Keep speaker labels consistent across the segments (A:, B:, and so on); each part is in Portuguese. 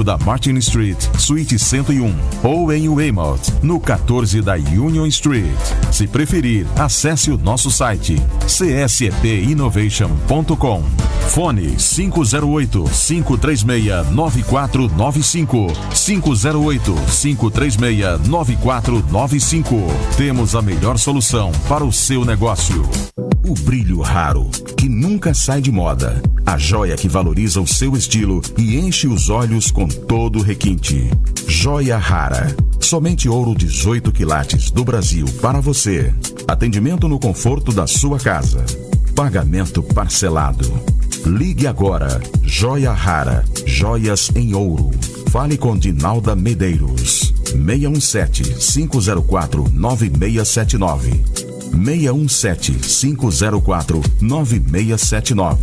A: 5 da Martin Street, Suíte 101, ou em Weymouth, no 14 da Union Street. Se preferir, acesse o nosso site csepinnovation.com. Fone 508 536 9495 508 536 9495. Temos a melhor solução para o seu negócio. O brilho raro, que nunca sai de moda. A joia que valoriza o seu estilo e enche os olhos com todo requinte. Joia rara. Somente ouro 18 quilates do Brasil para você. Atendimento no conforto da sua casa. Pagamento parcelado. Ligue agora. Joia rara. Joias em ouro. Fale com Dinalda Medeiros. 617 504 9679. 617-504-9679.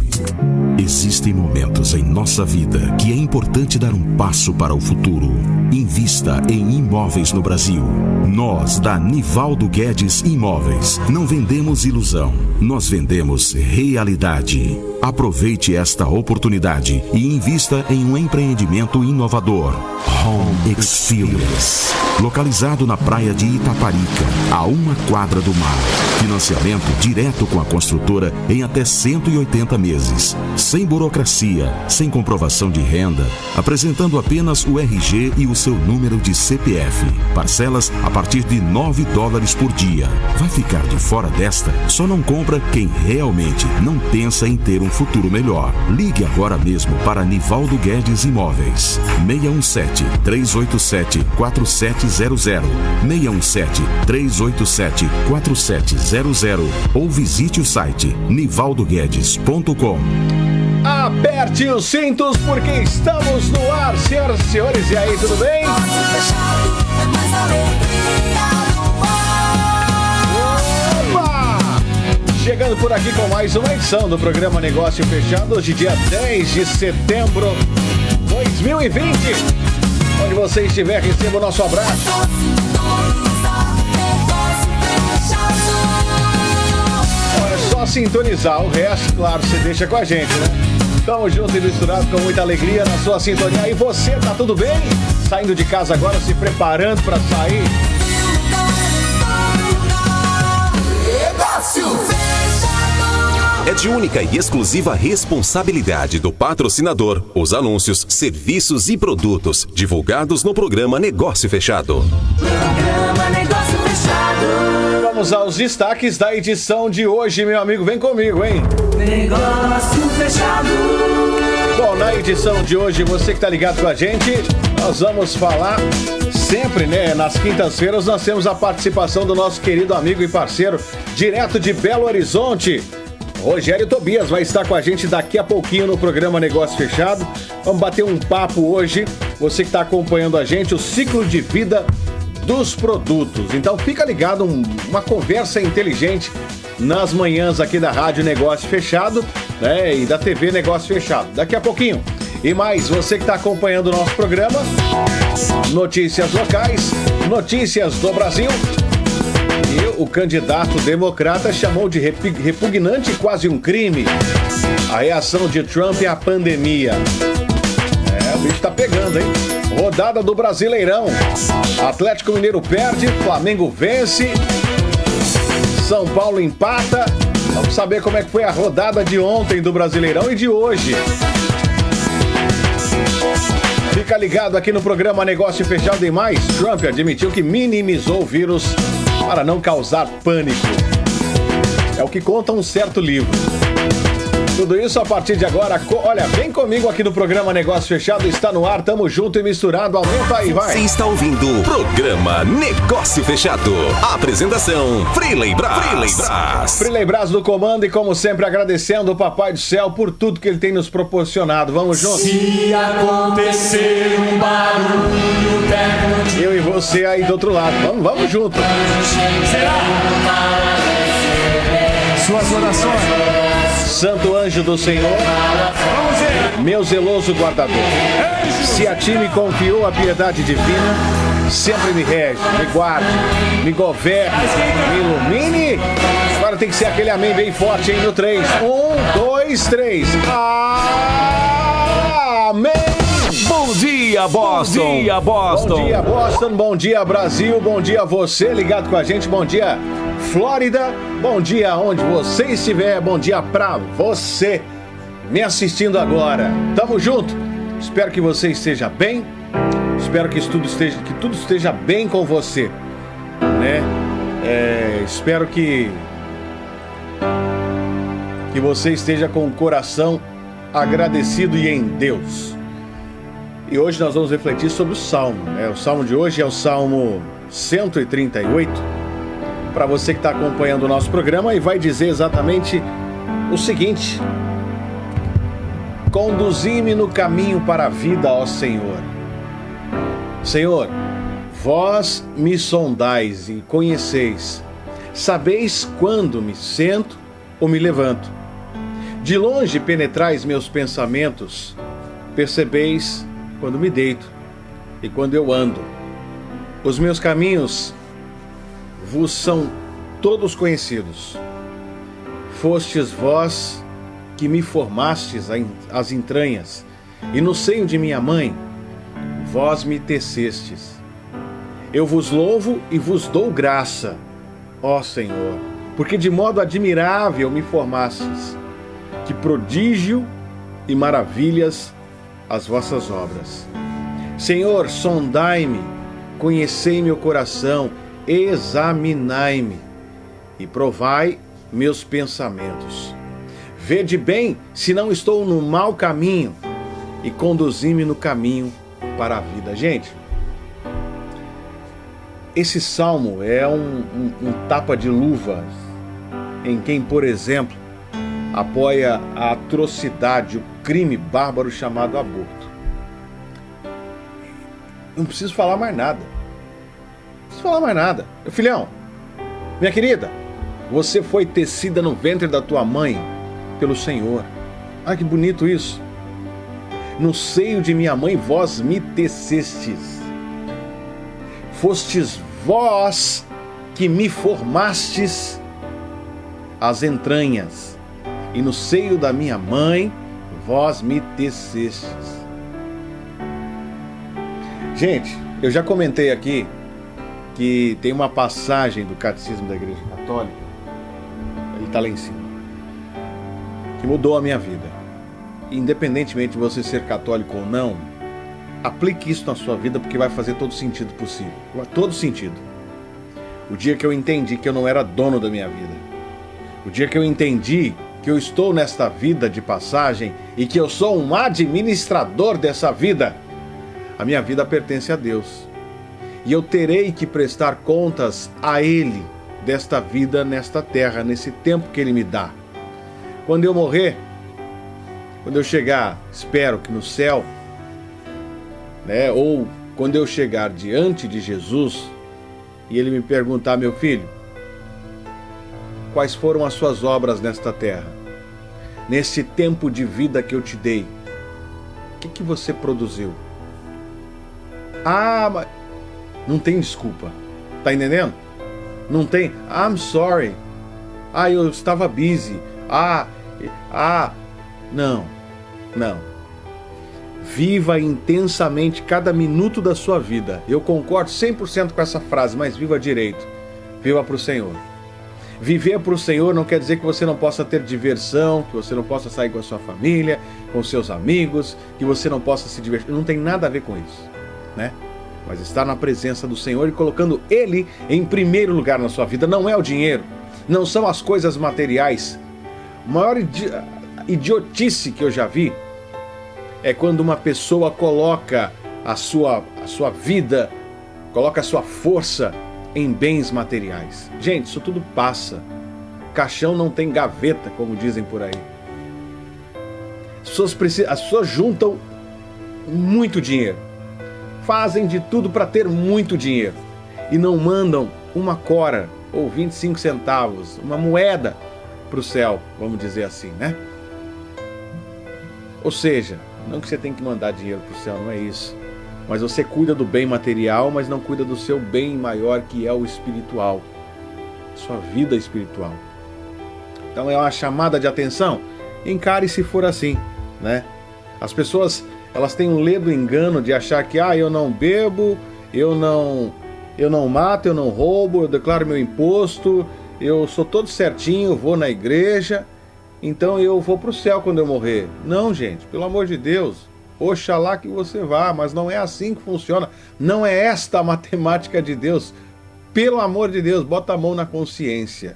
A: Existem momentos em nossa vida que é importante dar um passo para o futuro. Invista em imóveis no Brasil. Nós, da Nivaldo Guedes Imóveis, não vendemos ilusão, nós vendemos realidade. Aproveite esta oportunidade e invista em um empreendimento inovador. Home Experience. Localizado na praia de Itaparica, a uma quadra do mar. Financiamento direto com a construtora em até 180 meses. Sem burocracia, sem comprovação de renda, apresentando apenas o RG e o seu número de CPF. Parcelas a partir de 9 dólares por dia. Vai ficar de fora desta? Só não compra quem realmente não pensa em ter um futuro melhor. Ligue agora mesmo para Nivaldo Guedes Imóveis. 617 387 4700 617 387 4700 ou visite o site nivaldoguedes.com.
B: Aperte os cintos porque estamos no ar, senhoras e senhores. E aí, tudo bem? Chegando por aqui com mais uma edição do programa Negócio Fechado, hoje dia 10 de setembro de 2020. Onde você estiver, receba o nosso abraço. Sintonizar, o resto, claro, você deixa com a gente, né? Tamo junto e misturado com muita alegria na sua sintonia. E você, tá tudo bem? Saindo de casa agora, se preparando para sair?
C: É de única e exclusiva responsabilidade do patrocinador os anúncios, serviços e produtos divulgados no programa Negócio Fechado.
D: Programa Negócio Fechado.
B: Vamos aos destaques da edição de hoje, meu amigo. Vem comigo, hein?
D: Negócio Fechado.
B: Bom, na edição de hoje, você que tá ligado com a gente, nós vamos falar sempre, né? Nas quintas-feiras nós temos a participação do nosso querido amigo e parceiro, direto de Belo Horizonte. Rogério Tobias vai estar com a gente daqui a pouquinho no programa Negócio Fechado. Vamos bater um papo hoje. Você que está acompanhando a gente, o ciclo de vida dos produtos. Então fica ligado, um- uma conversa inteligente nas manhãs aqui da Rádio Negócio Fechado né, e da TV Negócio Fechado. Daqui a pouquinho. E mais, você que está acompanhando o nosso programa, notícias locais, notícias do Brasil. E o candidato democrata chamou de repugnante quase um crime a reação de Trump à pandemia. O bicho tá pegando, hein? Rodada do Brasileirão. Atlético Mineiro perde, Flamengo vence, São Paulo empata. Vamos saber como é que foi a rodada de ontem do Brasileirão e de hoje. Fica ligado aqui no programa Negócio Fechado e mais. Trump admitiu que minimizou o vírus para não causar pânico. É o que conta um certo livro. Tudo isso a partir de agora. Olha, vem comigo aqui no programa Negócio Fechado. Está no ar, tamo junto e misturado. Aumenta aí,
C: Você
B: vai.
C: está ouvindo o programa Negócio Fechado. Apresentação Freeley Brás. Freeley Brás.
B: Frilei Brás do comando e como sempre agradecendo o Papai do Céu por tudo que ele tem nos proporcionado. Vamos juntos.
D: Se acontecer um barulho perto
B: Eu e você aí do outro lado. Vamos, vamos junto.
D: será
B: Suas orações. Santo anjo do Senhor, meu zeloso guardador. Se a ti me confiou a piedade divina, sempre me rege, me guarde, me governe, me ilumine. Agora tem que ser aquele amém bem forte, hein? No 3. Um, dois, três. Amém!
E: Bom dia, Boston. Bom dia, Boston.
B: Bom dia, Boston. Bom dia, Brasil. Bom dia, você ligado com a gente. Bom dia, Flórida. Bom dia, onde você estiver. Bom dia pra você me assistindo agora. Tamo junto. Espero que você esteja bem. Espero que tudo esteja, que tudo esteja bem com você, né? É, espero que que você esteja com o coração agradecido e em Deus. E hoje nós vamos refletir sobre o Salmo. Né? O Salmo de hoje é o Salmo 138. Para você que está acompanhando o nosso programa, e vai dizer exatamente o seguinte: Conduzi-me no caminho para a vida, ó Senhor. Senhor, vós me sondais e conheceis, sabeis quando me sento ou me levanto. De longe penetrais meus pensamentos, percebeis quando me deito e quando eu ando. Os meus caminhos vos são todos conhecidos. Fostes vós que me formastes as entranhas, e no seio de minha mãe, vós me tecestes. Eu vos louvo e vos dou graça, ó Senhor, porque de modo admirável me formastes. Que prodígio e maravilhas as vossas obras. Senhor, sondai-me, conhecei meu coração, examinai-me e provai meus pensamentos. Vede bem se não estou no mau caminho e conduzi-me no caminho para a vida. Gente, esse salmo é um, um, um tapa de luva em quem, por exemplo, apoia a atrocidade, o crime bárbaro chamado aborto. Não preciso falar mais nada. Não preciso falar mais nada. Meu filhão, minha querida, você foi tecida no ventre da tua mãe pelo Senhor. Ah, que bonito isso. No seio de minha mãe vós me tecestes. Fostes vós que me formastes as entranhas e no seio da minha mãe vós me tecestes. Gente, eu já comentei aqui que tem uma passagem do Catecismo da Igreja Católica, ele está lá em cima, que mudou a minha vida. Independentemente de você ser católico ou não, aplique isso na sua vida porque vai fazer todo sentido possível. Todo sentido. O dia que eu entendi que eu não era dono da minha vida. O dia que eu entendi que eu estou nesta vida de passagem e que eu sou um administrador dessa vida. A minha vida pertence a Deus. E eu terei que prestar contas a Ele desta vida nesta terra, nesse tempo que Ele me dá. Quando eu morrer, quando eu chegar, espero que no céu, né, ou quando eu chegar diante de Jesus e Ele me perguntar, meu filho, quais foram as suas obras nesta terra? Nesse tempo de vida que eu te dei? O que, que você produziu? Ah, mas não tem desculpa. Tá entendendo? Não tem. I'm sorry. Ah, eu estava busy. Ah, ah, não, não. Viva intensamente cada minuto da sua vida. Eu concordo 100% com essa frase, mas viva direito. Viva para o Senhor. Viver para o Senhor não quer dizer que você não possa ter diversão, que você não possa sair com a sua família, com seus amigos, que você não possa se divertir. Não tem nada a ver com isso, né? Mas estar na presença do Senhor e colocando Ele em primeiro lugar na sua vida não é o dinheiro, não são as coisas materiais. A maior idi idiotice que eu já vi é quando uma pessoa coloca a sua, a sua vida, coloca a sua força em bens materiais. Gente, isso tudo passa. Caixão não tem gaveta, como dizem por aí. As pessoas, precisam, as pessoas juntam muito dinheiro, fazem de tudo para ter muito dinheiro e não mandam uma cora ou 25 centavos, uma moeda para o céu, vamos dizer assim, né? Ou seja, não que você tem que mandar dinheiro para o céu, não é isso. Mas você cuida do bem material, mas não cuida do seu bem maior, que é o espiritual. Sua vida espiritual. Então é uma chamada de atenção. Encare se for assim, né? As pessoas elas têm um ledo engano de achar que ah, eu não bebo, eu não eu não mato, eu não roubo, eu declaro meu imposto, eu sou todo certinho, vou na igreja, então eu vou para o céu quando eu morrer. Não, gente, pelo amor de Deus. Oxalá que você vá, mas não é assim que funciona. Não é esta a matemática de Deus. Pelo amor de Deus, bota a mão na consciência.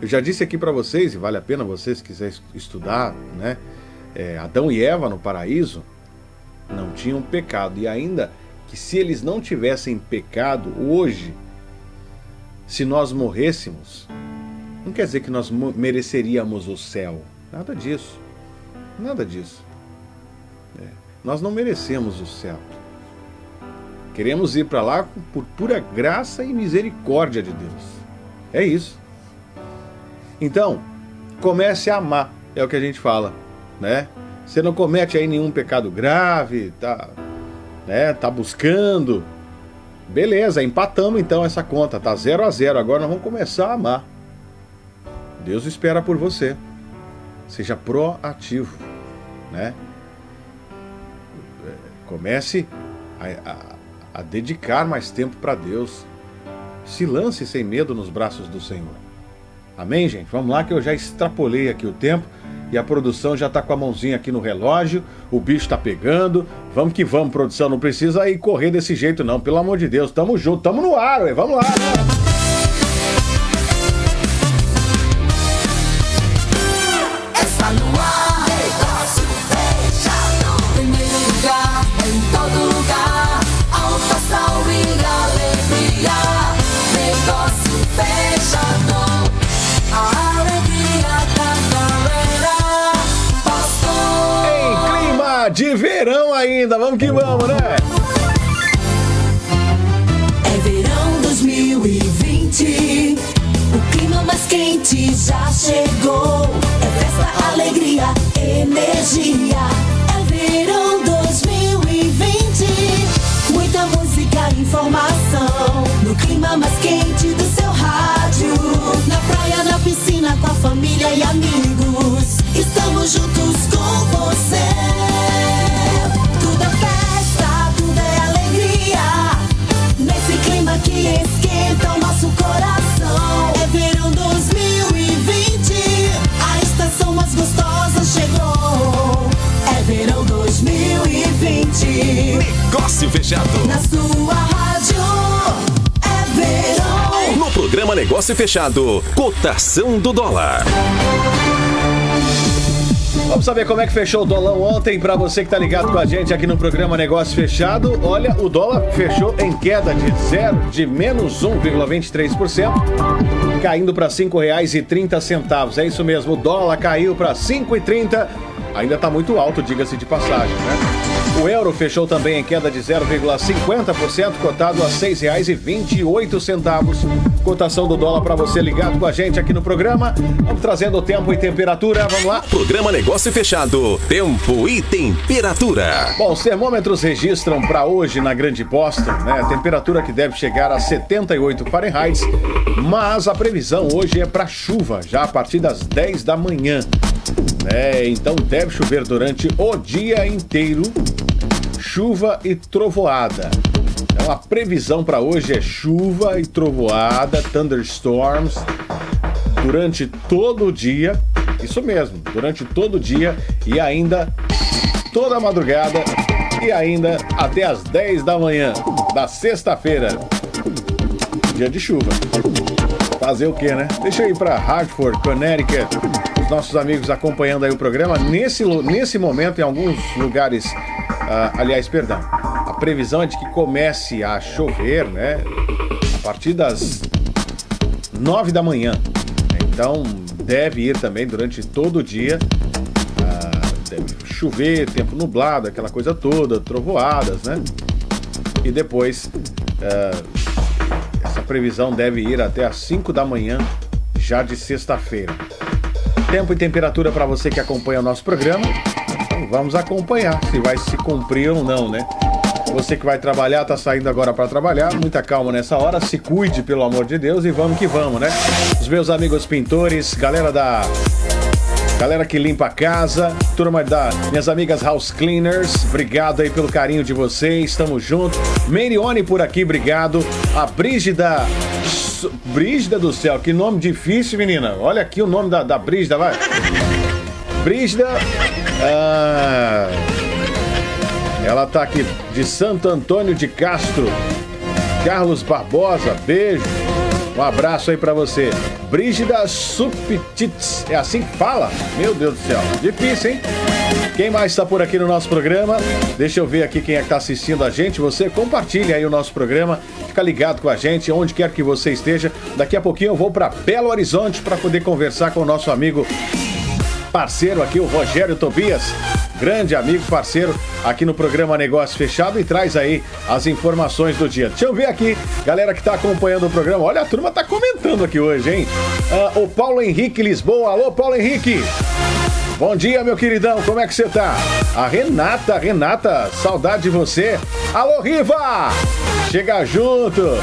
B: Eu já disse aqui para vocês, e vale a pena vocês quiserem estudar, né? É, Adão e Eva no paraíso não tinham pecado. E ainda que se eles não tivessem pecado hoje, se nós morrêssemos, não quer dizer que nós mereceríamos o céu. Nada disso. Nada disso. Nós não merecemos o céu. Queremos ir para lá por pura graça e misericórdia de Deus. É isso. Então, comece a amar, é o que a gente fala, né? Você não comete aí nenhum pecado grave, tá, né? Tá buscando. Beleza, empatamos então essa conta, tá 0 a 0. Agora nós vamos começar a amar. Deus espera por você. Seja proativo, né? Comece a, a a dedicar mais tempo para Deus. Se lance sem medo nos braços do Senhor. Amém, gente? Vamos lá que eu já extrapolei aqui o tempo e a produção já está com a mãozinha aqui no relógio, o bicho está pegando. Vamos que vamos, produção. Não precisa ir correr desse jeito, não. Pelo amor de Deus, tamo junto, tamo no ar, ué. vamos lá. Ainda. Vamos que vamos, né?
D: É verão 2020. O clima mais quente já chegou. É festa, alegria, energia. É verão 2020. Muita música, informação. No clima mais quente do seu rádio. Na praia, na piscina, com a família e amigos. Estamos juntos
C: Negócio fechado.
D: Na sua rádio. É verão.
C: No programa Negócio Fechado, cotação do dólar.
B: Vamos saber como é que fechou o dólar ontem para você que está ligado com a gente aqui no programa Negócio Fechado. Olha, o dólar fechou em queda de zero, de menos 1,23%, caindo para R$ 5,30. É isso mesmo, o dólar caiu para R$ 5,30. Ainda está muito alto, diga-se de passagem, né? O euro fechou também em queda de 0,50%, cotado a R$ 6,28. Cotação do dólar para você ligado com a gente aqui no programa. Vamos trazendo tempo e temperatura. Vamos lá.
C: Programa Negócio Fechado. Tempo e temperatura.
B: Bom, os termômetros registram para hoje na Grande Boston, né? Temperatura que deve chegar a 78 Fahrenheit, mas a previsão hoje é para chuva, já a partir das 10 da manhã. É, então deve chover durante o dia inteiro chuva e trovoada. Então a previsão para hoje é chuva e trovoada, thunderstorms, durante todo o dia. Isso mesmo, durante todo o dia e ainda toda a madrugada e ainda até as 10 da manhã da sexta-feira. Dia de chuva. Fazer o que, né? Deixa eu ir para Hartford, Connecticut. Os nossos amigos acompanhando aí o programa. Nesse, nesse momento, em alguns lugares ah, aliás, perdão. A previsão é de que comece a chover, né? A partir das 9 da manhã. Então deve ir também durante todo o dia. Ah, deve chover, tempo nublado, aquela coisa toda, trovoadas, né? E depois ah, essa previsão deve ir até às 5 da manhã, já de sexta-feira. Tempo e temperatura para você que acompanha o nosso programa. Vamos acompanhar se vai se cumprir ou não, né? Você que vai trabalhar, tá saindo agora para trabalhar, muita calma nessa hora, se cuide, pelo amor de Deus, e vamos que vamos, né? Os meus amigos pintores, galera da galera que limpa a casa, turma da minhas amigas House Cleaners, obrigado aí pelo carinho de vocês, tamo junto. Merione por aqui, obrigado. A Brígida. Brígida do céu, que nome difícil, menina. Olha aqui o nome da, da Brígida, vai. Brígida. Ah, ela tá aqui de Santo Antônio de Castro. Carlos Barbosa, beijo. Um abraço aí para você. Brígida Subtits. É assim que fala? Meu Deus do céu. Difícil, hein? Quem mais está por aqui no nosso programa? Deixa eu ver aqui quem é que está assistindo a gente. Você compartilha aí o nosso programa. Fica ligado com a gente, onde quer que você esteja. Daqui a pouquinho eu vou para Belo Horizonte para poder conversar com o nosso amigo parceiro aqui, o Rogério Tobias grande amigo, parceiro aqui no programa Negócio Fechado e traz aí as informações do dia. Deixa eu ver aqui, galera que está acompanhando o programa. Olha, a turma tá comentando aqui hoje, hein? Uh, o Paulo Henrique Lisboa. Alô, Paulo Henrique! Bom dia, meu queridão, como é que você tá? A Renata, Renata, saudade de você. Alô, Riva! Chega junto!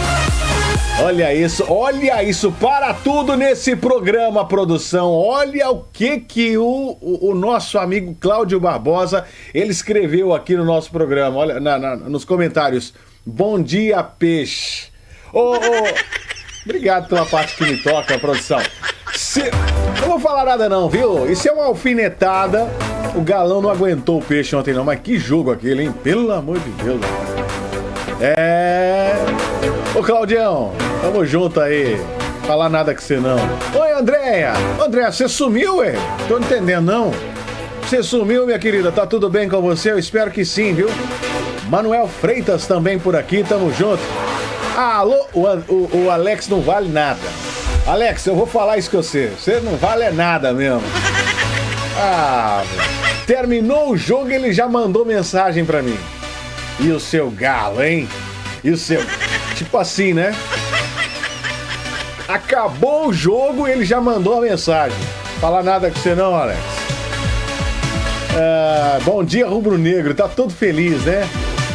B: Olha isso, olha isso, para tudo nesse programa, produção. Olha o que que o, o, o nosso amigo Cláudio Barbosa, ele escreveu aqui no nosso programa, olha, na, na, nos comentários. Bom dia, peixe. Ô, obrigado pela parte que me toca, produção. Se, não vou falar nada não, viu? Isso é uma alfinetada. O galão não aguentou o peixe ontem não, mas que jogo aquele, hein? Pelo amor de Deus. É... Ô Claudião, tamo junto aí. Falar nada com você não. Oi, Andréia. Andréia, você sumiu, ué? Tô entendendo, não? Você sumiu, minha querida? Tá tudo bem com você? Eu espero que sim, viu? Manuel Freitas também por aqui, tamo junto. Alô, o, o, o Alex não vale nada. Alex, eu vou falar isso com você. Você não vale nada mesmo. Ah, terminou o jogo ele já mandou mensagem para mim. E o seu galo, hein? E o seu. Tipo assim, né? Acabou o jogo ele já mandou a mensagem. Fala nada com você não, Alex. Ah, bom dia, Rubro Negro. Tá todo feliz, né?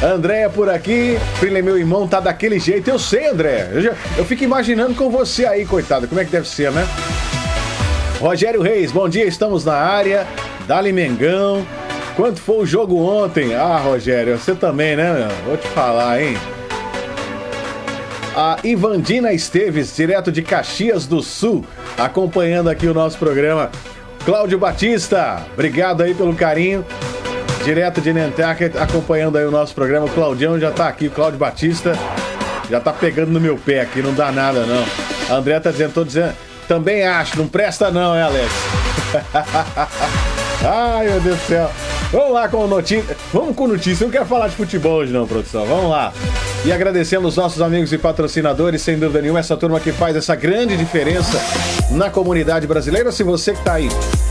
B: Andréia por aqui. Filho, meu irmão tá daquele jeito. Eu sei, André. Eu, já, eu fico imaginando com você aí, coitado. Como é que deve ser, né? Rogério Reis, bom dia. Estamos na área. Dali Mengão. Quanto foi o jogo ontem? Ah, Rogério, você também, né? Vou te falar, hein? A Ivandina Esteves, direto de Caxias do Sul, acompanhando aqui o nosso programa. Cláudio Batista, obrigado aí pelo carinho. Direto de Nantucket, acompanhando aí o nosso programa. O Claudião já tá aqui, o Cláudio Batista já tá pegando no meu pé aqui, não dá nada não. A André tá dizendo, tô dizendo, também acho, não presta não, é Alex? Ai, meu Deus do céu. Vamos lá com notícia. Vamos com notícia. Eu não quero falar de futebol hoje, não, produção. Vamos lá. E agradecendo os nossos amigos e patrocinadores, sem dúvida nenhuma, essa turma que faz essa grande diferença na comunidade brasileira. Se você que está aí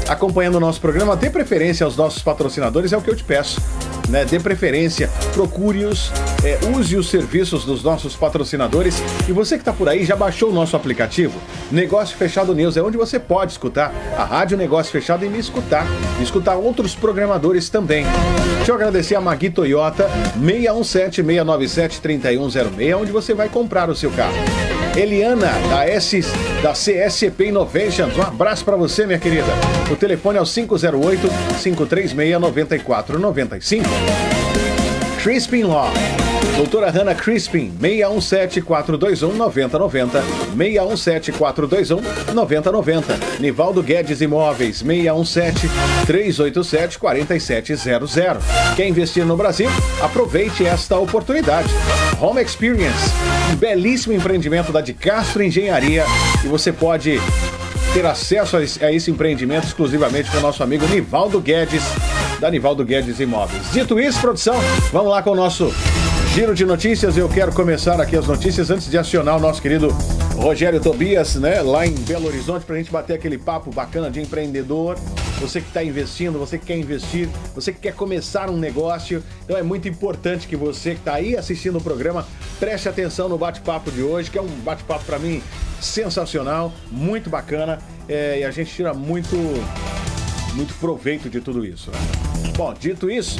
B: acompanhando o nosso programa, dê preferência aos nossos patrocinadores, é o que eu te peço. Né? Dê preferência, procure-os, é, use os serviços dos nossos patrocinadores. E você que está por aí, já baixou o nosso aplicativo? Negócio Fechado News é onde você pode escutar a Rádio Negócio Fechado e me escutar. E escutar outros programadores também. Deixa eu agradecer a Magui Toyota 617-697-3106, onde você vai comprar o seu carro. Eliana, da, S, da CSP Innovations. Um abraço para você, minha querida. O telefone é o 508-536-9495. Crispin Law. Doutora Hannah Crispin, 617-421-9090. 617-421-9090. Nivaldo Guedes Imóveis, 617-387-4700. Quer investir no Brasil? Aproveite esta oportunidade. Home Experience, um belíssimo empreendimento da de Castro Engenharia e você pode ter acesso a esse empreendimento exclusivamente com o nosso amigo Nivaldo Guedes, da Nivaldo Guedes Imóveis. Dito isso, produção, vamos lá com o nosso Giro de notícias, eu quero começar aqui as notícias antes de acionar o nosso querido Rogério Tobias, né, lá em Belo Horizonte, para a gente bater aquele papo bacana de empreendedor. Você que está investindo, você que quer investir, você que quer começar um negócio. Então é muito importante que você que está aí assistindo o programa preste atenção no bate-papo de hoje, que é um bate-papo para mim sensacional, muito bacana é, e a gente tira muito, muito proveito de tudo isso. Né? Bom, dito isso,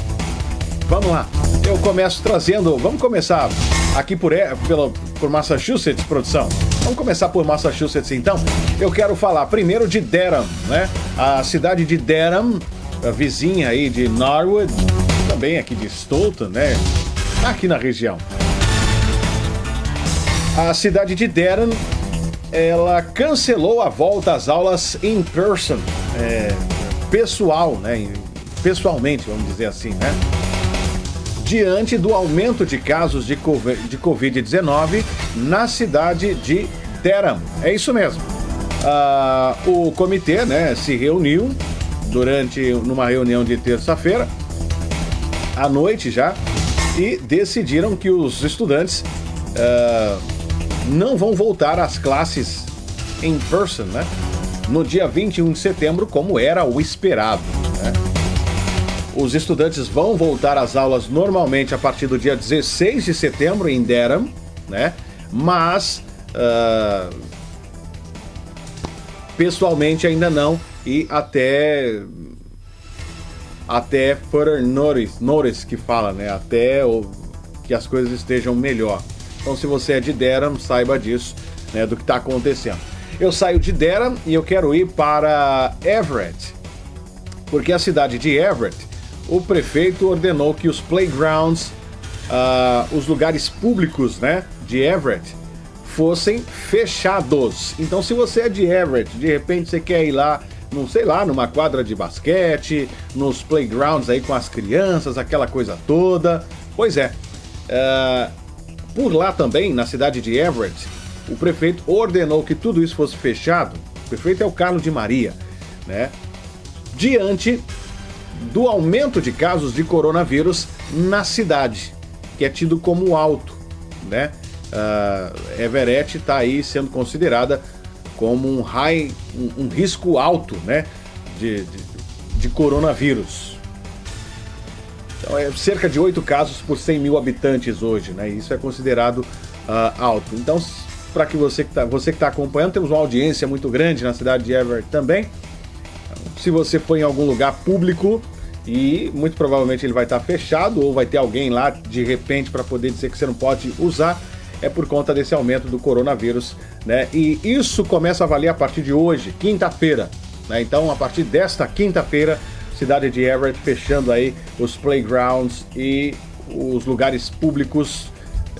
B: Vamos lá. Eu começo trazendo. Vamos começar aqui por, pela, por Massachusetts, produção. Vamos começar por Massachusetts então. Eu quero falar primeiro de Durham, né? A cidade de Durham, vizinha aí de Norwood, também aqui de Stoughton, né? Aqui na região. A cidade de Durham, ela cancelou a volta às aulas in person, é, pessoal, né? Pessoalmente, vamos dizer assim, né? Diante do aumento de casos de Covid-19 na cidade de Durham. É isso mesmo. Ah, o comitê né, se reuniu durante numa reunião de terça-feira, à noite já, e decidiram que os estudantes ah, não vão voltar às classes em person, né? No dia 21 de setembro, como era o esperado. Os estudantes vão voltar às aulas normalmente a partir do dia 16 de setembro em Durham, né? Mas uh, pessoalmente ainda não e até até further notice, notice que fala, né? Até o, que as coisas estejam melhor. Então, se você é de Durham, saiba disso, né? Do que está acontecendo. Eu saio de Durham e eu quero ir para Everett, porque a cidade de Everett, o prefeito ordenou que os playgrounds, uh, os lugares públicos, né, de Everett, fossem fechados. Então, se você é de Everett, de repente você quer ir lá, não sei lá, numa quadra de basquete, nos playgrounds aí com as crianças, aquela coisa toda. Pois é. Uh, por lá também, na cidade de Everett, o prefeito ordenou que tudo isso fosse fechado. O prefeito é o Carlos de Maria, né? Diante do aumento de casos de coronavírus na cidade, que é tido como alto, né? uh, Everett está aí sendo considerada como um high, um, um risco alto, né, de, de, de, coronavírus. Então é cerca de 8 casos por 100 mil habitantes hoje, né? Isso é considerado uh, alto. Então, para que você que está você que tá acompanhando, temos uma audiência muito grande na cidade de Everett também. Se você for em algum lugar público, e muito provavelmente ele vai estar fechado ou vai ter alguém lá de repente para poder dizer que você não pode usar é por conta desse aumento do coronavírus, né? E isso começa a valer a partir de hoje, quinta-feira, né? Então, a partir desta quinta-feira, cidade de Everett fechando aí os playgrounds e os lugares públicos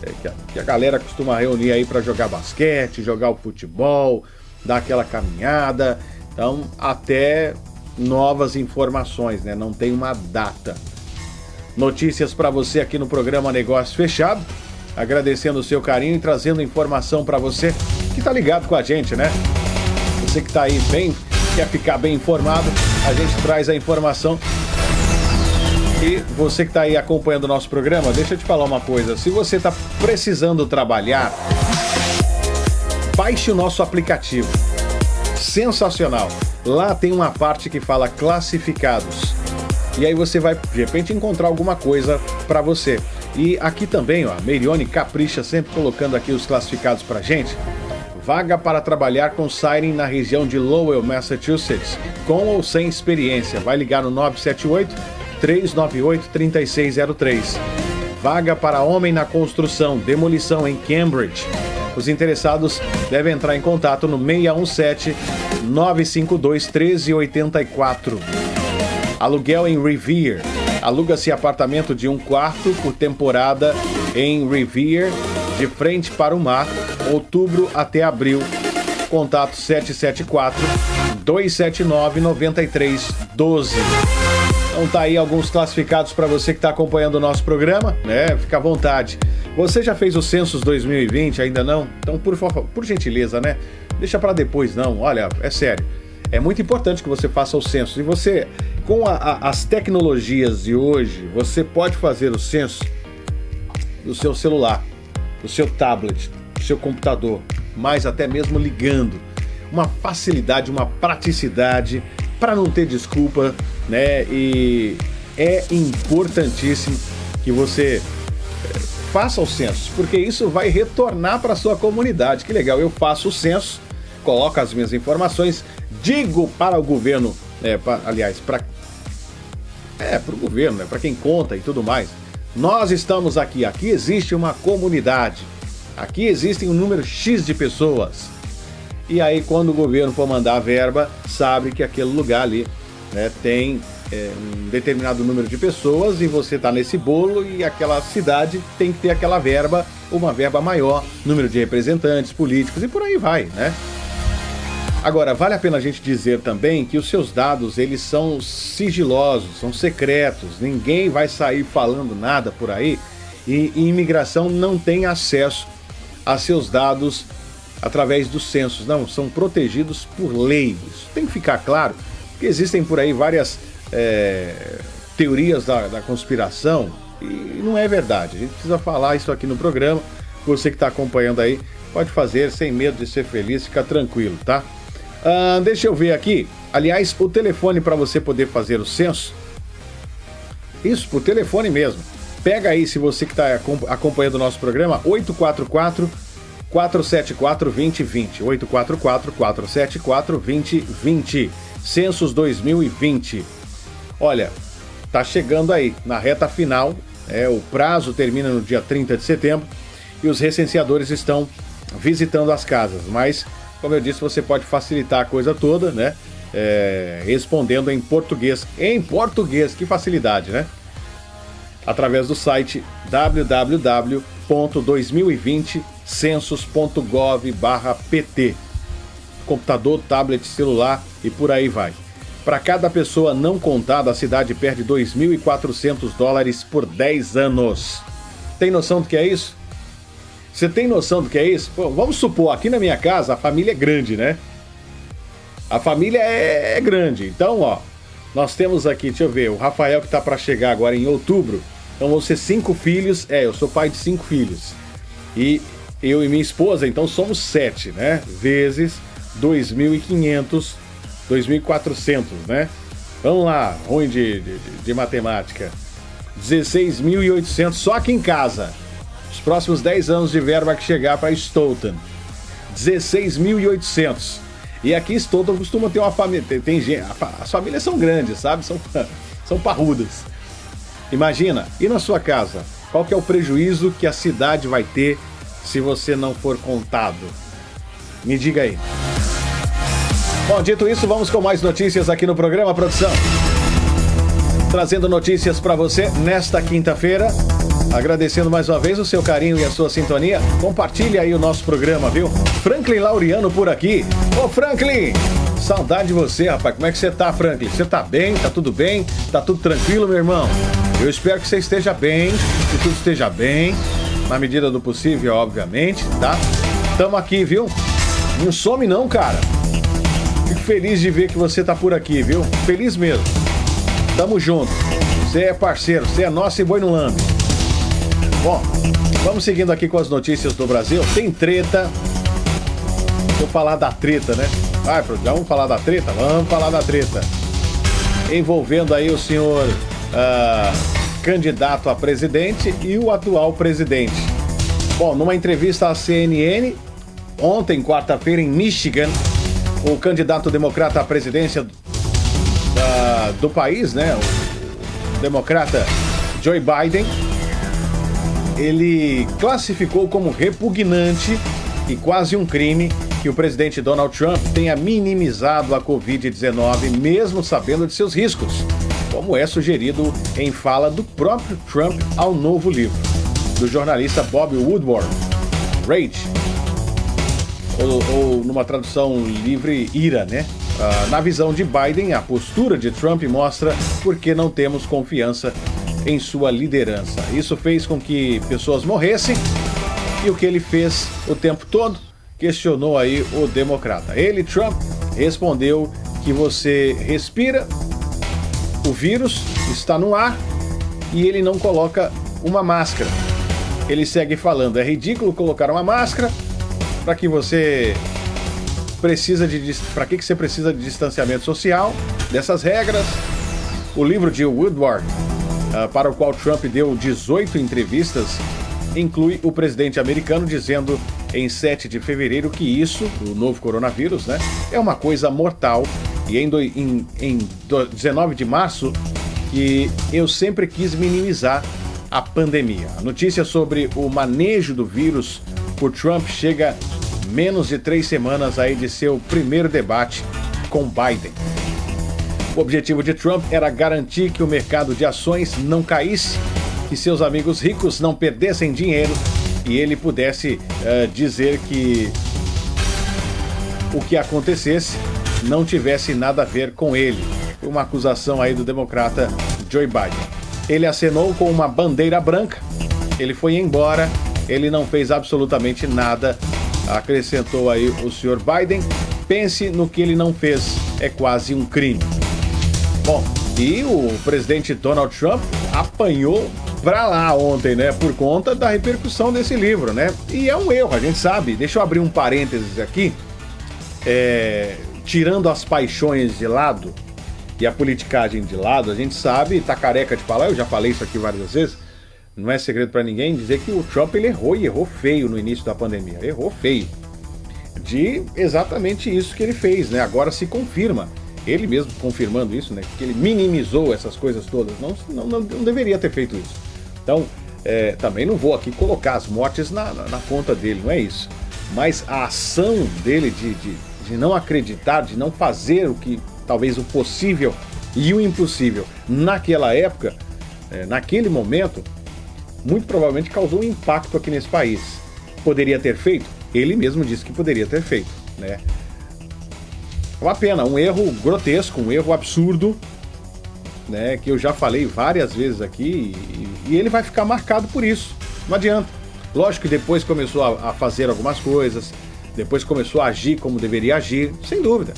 B: é, que, a, que a galera costuma reunir aí para jogar basquete, jogar o futebol, dar aquela caminhada. Então, até novas informações, né? Não tem uma data. Notícias para você aqui no programa Negócio Fechado agradecendo o seu carinho e trazendo informação para você que está ligado com a gente, né? Você que está aí bem, quer ficar bem informado, a gente traz a informação. E você que está aí acompanhando o nosso programa, deixa eu te falar uma coisa. Se você está precisando trabalhar, baixe o nosso aplicativo. Sensacional. Lá tem uma parte que fala classificados. E aí você vai, de repente, encontrar alguma coisa para você. E aqui também, ó, Meirione capricha sempre colocando aqui os classificados pra gente. Vaga para trabalhar com Siren na região de Lowell, Massachusetts, com ou sem experiência. Vai ligar no 978 398 3603. Vaga para homem na construção, demolição em Cambridge. Os interessados devem entrar em contato no 617 952 1384. Aluguel em Revere Aluga-se apartamento de um quarto por temporada em Revere, de frente para o mar, outubro até abril. Contato 774 279 9312. Então tá aí alguns classificados para você que está acompanhando o nosso programa, né? Fica à vontade. Você já fez o Census 2020? Ainda não? Então, por por gentileza, né? Deixa para depois não. Olha, é sério. É muito importante que você faça o censo. E você com a, a, as tecnologias de hoje, você pode fazer o censo do seu celular, do seu tablet, do seu computador, mas até mesmo ligando. Uma facilidade, uma praticidade para não ter desculpa, né? E é importantíssimo que você faça o censo, porque isso vai retornar para sua comunidade. Que legal, eu faço o censo, coloco as minhas informações, digo para o governo, é, pra, aliás, para é, para o governo, né? para quem conta e tudo mais. Nós estamos aqui, aqui existe uma comunidade, aqui existem um número X de pessoas. E aí, quando o governo for mandar a verba, sabe que aquele lugar ali né, tem é, um determinado número de pessoas e você está nesse bolo e aquela cidade tem que ter aquela verba, uma verba maior, número de representantes políticos e por aí vai, né? Agora, vale a pena a gente dizer também que os seus dados, eles são sigilosos, são secretos, ninguém vai sair falando nada por aí e, e imigração não tem acesso a seus dados através dos censos, não, são protegidos por lei. Isso tem que ficar claro, porque existem por aí várias é, teorias da, da conspiração e não é verdade. A gente precisa falar isso aqui no programa. Você que está acompanhando aí, pode fazer sem medo de ser feliz, fica tranquilo, tá? Uh, deixa eu ver aqui. Aliás, o telefone para você poder fazer o censo. Isso, por telefone mesmo. Pega aí, se você que está acompanhando o nosso programa, 844 474 2020. 844 474 2020. Censos 2020. Olha, tá chegando aí na reta final. É, o prazo termina no dia 30 de setembro e os recenseadores estão visitando as casas, mas como eu disse, você pode facilitar a coisa toda, né? É, respondendo em português. Em português, que facilidade, né? Através do site www.2020census.gov/pt. Computador, tablet, celular e por aí vai. Para cada pessoa não contada, a cidade perde 2.400 dólares por 10 anos. Tem noção do que é isso? Você tem noção do que é isso? Pô, vamos supor, aqui na minha casa a família é grande, né? A família é, é grande. Então, ó, nós temos aqui, deixa eu ver, o Rafael que tá para chegar agora em outubro. Então vão ser cinco filhos. É, eu sou pai de cinco filhos. E eu e minha esposa, então somos sete, né? Vezes 2.500, 2.400, né? Vamos lá, ruim de, de, de matemática. 16.800 só aqui em casa. Os próximos 10 anos de verba que chegar para Stoughton. 16.800. E aqui Stoughton costuma ter uma família. Tem, tem. As famílias são grandes, sabe? São, são parrudas. Imagina, e na sua casa? Qual que é o prejuízo que a cidade vai ter se você não for contado? Me diga aí. Bom, dito isso, vamos com mais notícias aqui no programa, produção. Trazendo notícias para você nesta quinta-feira. Agradecendo mais uma vez o seu carinho e a sua sintonia. Compartilhe aí o nosso programa, viu? Franklin Laureano por aqui. Ô Franklin, saudade de você, rapaz. Como é que você tá, Franklin? Você tá bem? Tá tudo bem? Tá tudo tranquilo, meu irmão? Eu espero que você esteja bem, que tudo esteja bem, na medida do possível, obviamente, tá? Tamo aqui, viu? Não some não, cara. Feliz de ver que você tá por aqui, viu? Feliz mesmo. Tamo junto. Você é parceiro, você é nosso e boi no lambe. Bom, vamos seguindo aqui com as notícias do Brasil. Tem treta. Vou falar da treta, né? Vai, já vamos falar da treta? Vamos falar da treta. Envolvendo aí o senhor uh, candidato a presidente e o atual presidente. Bom, numa entrevista à CNN, ontem, quarta-feira, em Michigan, o candidato democrata à presidência do país, né? O democrata Joe Biden ele classificou como repugnante e quase um crime que o presidente Donald Trump tenha minimizado a Covid-19, mesmo sabendo de seus riscos, como é sugerido em fala do próprio Trump ao novo livro, do jornalista Bob Woodward, Rage, ou, ou numa tradução livre, ira, né? Ah, na visão de Biden, a postura de Trump mostra por que não temos confiança em sua liderança. Isso fez com que pessoas morressem e o que ele fez o tempo todo questionou aí o democrata. Ele, Trump, respondeu que você respira, o vírus está no ar e ele não coloca uma máscara. Ele segue falando: é ridículo colocar uma máscara para que você precisa de para que, que você precisa de distanciamento social, dessas regras. O livro de Woodward uh, para o qual Trump deu 18 entrevistas, inclui o presidente americano dizendo em 7 de fevereiro que isso, o novo coronavírus, né, é uma coisa mortal. E em, do, em, em 19 de março, que eu sempre quis minimizar a pandemia. A notícia sobre o manejo do vírus por Trump chega menos de três semanas aí de seu primeiro debate com Biden. O objetivo de Trump era garantir que o mercado de ações não caísse, que seus amigos ricos não perdessem dinheiro e ele pudesse uh, dizer que o que acontecesse não tivesse nada a ver com ele. Uma acusação aí do democrata Joe Biden. Ele acenou com uma bandeira branca, ele foi embora, ele não fez absolutamente nada, acrescentou aí o senhor Biden. Pense no que ele não fez, é quase um crime. Bom, e o presidente Donald Trump apanhou pra lá ontem, né? Por conta da repercussão desse livro, né? E é um erro, a gente sabe. Deixa eu abrir um parênteses aqui. É, tirando as paixões de lado e a politicagem de lado, a gente sabe, tá careca de falar, eu já falei isso aqui várias vezes, não é segredo para ninguém dizer que o Trump ele errou e errou feio no início da pandemia. Errou feio. De exatamente isso que ele fez, né? Agora se confirma. Ele mesmo confirmando isso, né? Que ele minimizou essas coisas todas. Não, não, não deveria ter feito isso. Então, é, também não vou aqui colocar as mortes na, na, na, conta dele, não é isso. Mas a ação dele de, de, de não acreditar, de não fazer o que talvez o possível e o impossível naquela época, é, naquele momento, muito provavelmente causou um impacto aqui nesse país. Poderia ter feito? Ele mesmo disse que poderia ter feito, né? Uma pena, um erro grotesco, um erro absurdo, né? Que eu já falei várias vezes aqui e, e ele vai ficar marcado por isso. Não adianta. Lógico que depois começou a, a fazer algumas coisas, depois começou a agir como deveria agir, sem dúvida,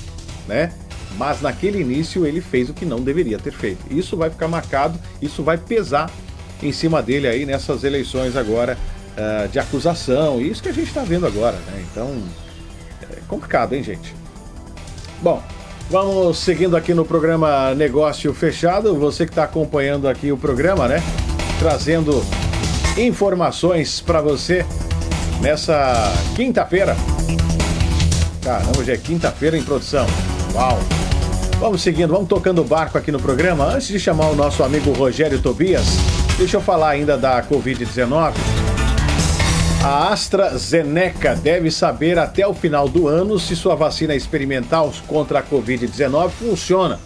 B: né? Mas naquele início ele fez o que não deveria ter feito. Isso vai ficar marcado, isso vai pesar em cima dele aí nessas eleições agora uh, de acusação. Isso que a gente está vendo agora, né? Então, é complicado, hein, gente? Bom, vamos seguindo aqui no programa Negócio Fechado. Você que está acompanhando aqui o programa, né? Trazendo informações para você nessa quinta-feira. Caramba, hoje é quinta-feira em produção. Uau! Vamos seguindo, vamos tocando o barco aqui no programa. Antes de chamar o nosso amigo Rogério Tobias, Deixa eu falar ainda da Covid-19. A AstraZeneca deve saber até o final do ano se sua vacina experimental contra a Covid-19 funciona,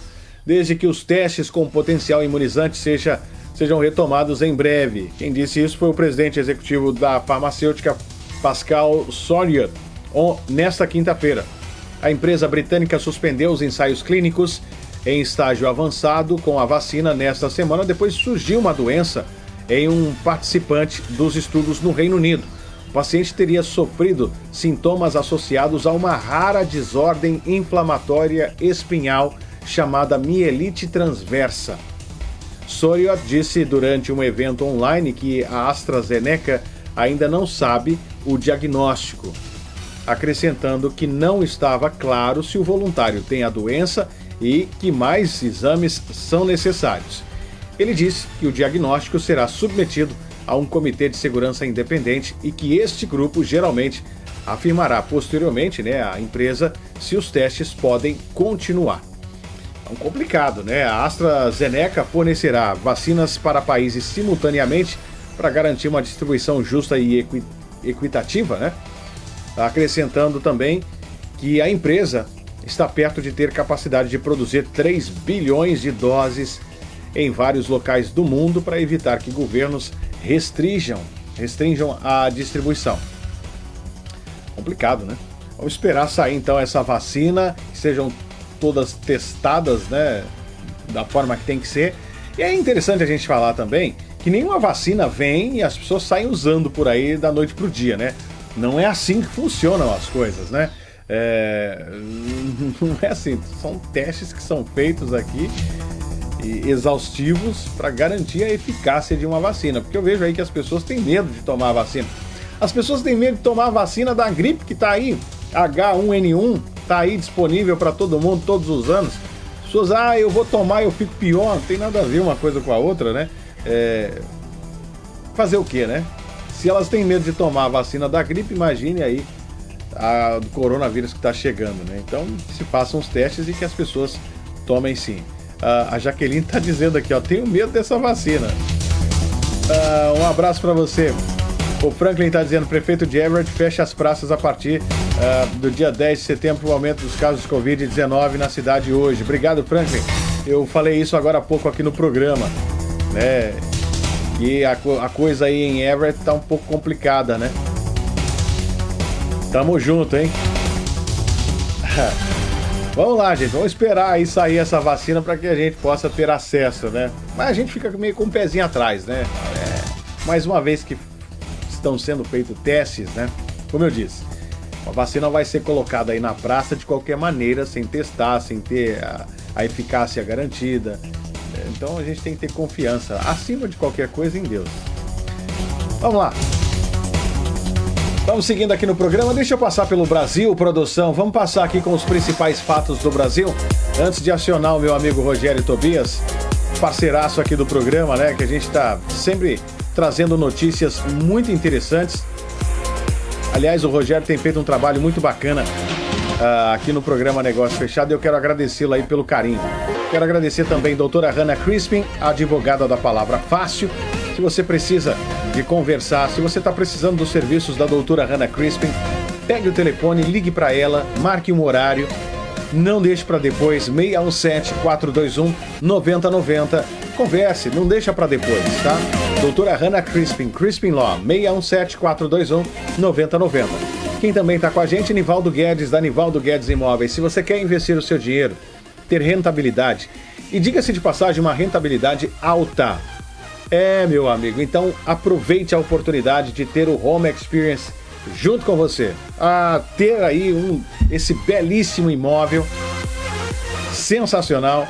B: desde que os testes com potencial imunizante seja, sejam retomados em breve. Quem disse isso foi o presidente executivo da farmacêutica Pascal Soriot, nesta quinta-feira. A empresa britânica suspendeu os ensaios clínicos em estágio avançado com a vacina nesta semana, depois surgiu uma doença em um participante dos estudos no Reino Unido. O paciente teria sofrido sintomas associados a uma rara desordem inflamatória espinhal chamada mielite transversa. Soriot disse durante um evento online que a AstraZeneca ainda não sabe o diagnóstico, acrescentando que não estava claro se o voluntário tem a doença e que mais exames são necessários. Ele disse que o diagnóstico será submetido a um comitê de segurança independente e que este grupo geralmente afirmará posteriormente, né, a empresa, se os testes podem continuar. É um complicado, né? A AstraZeneca fornecerá vacinas para países simultaneamente para garantir uma distribuição justa e equi equitativa, né? Acrescentando também que a empresa está perto de ter capacidade de produzir 3 bilhões de doses em vários locais do mundo para evitar que governos restringam, restringam a distribuição. Complicado, né? Vamos esperar sair então essa vacina, que sejam todas testadas, né, da forma que tem que ser. E é interessante a gente falar também que nenhuma vacina vem e as pessoas saem usando por aí da noite pro dia, né? Não é assim que funcionam as coisas, né? É, não é assim, são testes que são feitos aqui exaustivos para garantir a eficácia de uma vacina, porque eu vejo aí que as pessoas têm medo de tomar a vacina. As pessoas têm medo de tomar a vacina da gripe que está aí, H1N1, está aí disponível para todo mundo todos os anos. As pessoas, ah, eu vou tomar, eu fico pior, não tem nada a ver uma coisa com a outra, né? É... Fazer o que, né? Se elas têm medo de tomar a vacina da gripe, imagine aí a, do coronavírus que está chegando, né? Então, se façam os testes e que as pessoas tomem sim. Uh, a Jaqueline está dizendo aqui, ó, tenho medo dessa vacina. Uh, um abraço para você. O Franklin está dizendo, prefeito de Everett fecha as praças a partir uh, do dia 10 de setembro o aumento dos casos de Covid-19 na cidade hoje. Obrigado, Franklin. Eu falei isso agora há pouco aqui no programa, né? E a, a coisa aí em Everett tá um pouco complicada, né? Tamo junto, hein? Vamos lá, gente. Vamos esperar aí sair essa vacina para que a gente possa ter acesso, né? Mas a gente fica meio com o um pezinho atrás, né? É, mais uma vez que estão sendo feitos testes, né? Como eu disse, a vacina vai ser colocada aí na praça de qualquer maneira, sem testar, sem ter a, a eficácia garantida. Então a gente tem que ter confiança, acima de qualquer coisa, em Deus. Vamos lá. Vamos seguindo aqui no programa. Deixa eu passar pelo Brasil, produção. Vamos passar aqui com os principais fatos do Brasil. Antes de acionar o meu amigo Rogério Tobias, parceiraço aqui do programa, né? Que a gente está sempre trazendo notícias muito interessantes. Aliás, o Rogério tem feito um trabalho muito bacana uh, aqui no programa Negócio Fechado e eu quero agradecê-lo aí pelo carinho. Quero agradecer também a doutora Hannah Crispin, advogada da Palavra Fácil. Se você precisa de conversar, se você está precisando dos serviços da doutora Hannah Crispin, pegue o telefone, ligue para ela, marque um horário não deixe para depois, 617 421 9090. Converse, não deixa para depois, tá? Doutora Hannah Crispin, Crispin Law, 617 421 9090. Quem também está com a gente, Nivaldo Guedes, da Nivaldo Guedes Imóveis. Se você quer investir o seu dinheiro, ter rentabilidade, e diga-se de passagem, uma rentabilidade alta. É, meu amigo, então aproveite a oportunidade de ter o Home Experience junto com você a ter aí um, esse belíssimo imóvel sensacional.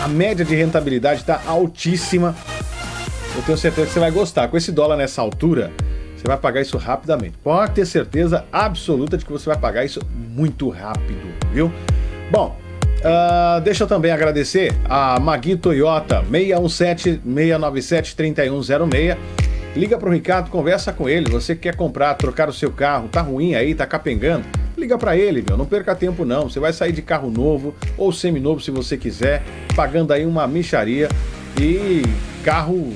B: A média de rentabilidade está altíssima. Eu tenho certeza que você vai gostar. Com esse dólar nessa altura, você vai pagar isso rapidamente. Pode ter certeza absoluta de que você vai pagar isso muito rápido, viu? Bom, uh, deixa eu também agradecer a Magui Toyota 617 697 3106 Liga para o Ricardo, conversa com ele. Você quer comprar, trocar o seu carro, tá ruim aí, tá capengando? Liga para ele, meu. Não perca tempo não. Você vai sair de carro novo ou seminovo se você quiser, pagando aí uma micharia e carro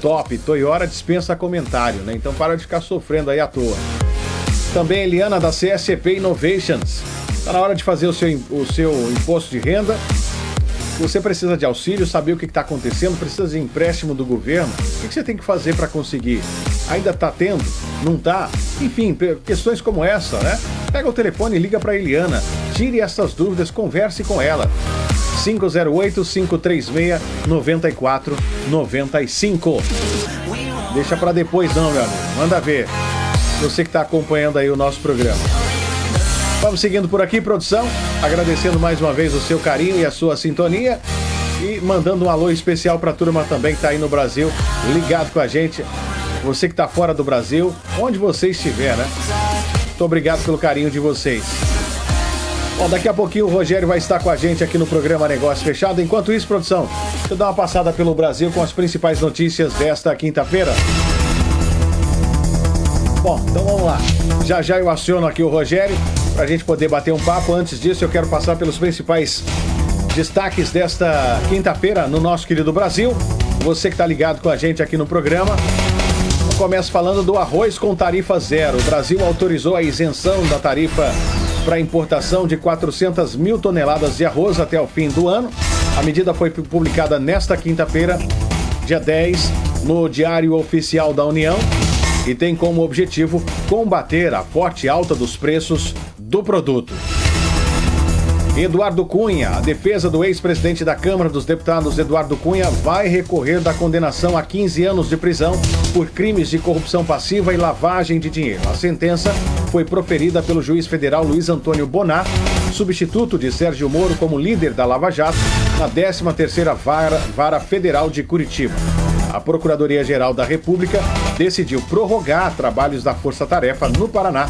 B: top. Toyota dispensa comentário, né? Então para de ficar sofrendo aí à toa. Também Eliana da CSP Innovations. Tá na hora de fazer o seu, o seu imposto de renda você precisa de auxílio, saber o que está acontecendo, precisa de empréstimo do governo. O que você tem que fazer para conseguir? Ainda está tendo? Não está? Enfim, questões como essa, né? Pega o telefone e liga para Eliana. Tire essas dúvidas, converse com ela. 508-536-9495. Deixa para depois não, meu amigo. Manda ver. Você que está acompanhando aí o nosso programa. Vamos seguindo por aqui, produção. Agradecendo mais uma vez o seu carinho e a sua sintonia. E mandando um alô especial para a turma também que está aí no Brasil, ligado com a gente. Você que está fora do Brasil, onde você estiver, né? Muito obrigado pelo carinho de vocês. Bom, daqui a pouquinho o Rogério vai estar com a gente aqui no programa Negócio Fechado. Enquanto isso, produção, deixa eu dar uma passada pelo Brasil com as principais notícias desta quinta-feira. Bom, então vamos lá. Já já eu aciono aqui o Rogério para a gente poder bater um papo. Antes disso, eu quero passar pelos principais destaques desta quinta-feira no nosso querido Brasil. Você que está ligado com a gente aqui no programa. Eu começo falando do arroz com tarifa zero. O Brasil autorizou a isenção da tarifa para importação de 400 mil toneladas de arroz até o fim do ano. A medida foi publicada nesta quinta-feira, dia 10, no Diário Oficial da União e tem como objetivo combater a forte alta dos preços do produto. Eduardo Cunha, a defesa do ex-presidente da Câmara dos Deputados, Eduardo Cunha, vai recorrer da condenação a 15 anos de prisão por crimes de corrupção passiva e lavagem de dinheiro. A sentença foi proferida pelo juiz federal Luiz Antônio Bonar, substituto de Sérgio Moro como líder da Lava Jato, na 13ª Vara, Vara Federal de Curitiba. A Procuradoria-Geral da República decidiu prorrogar trabalhos da Força Tarefa no Paraná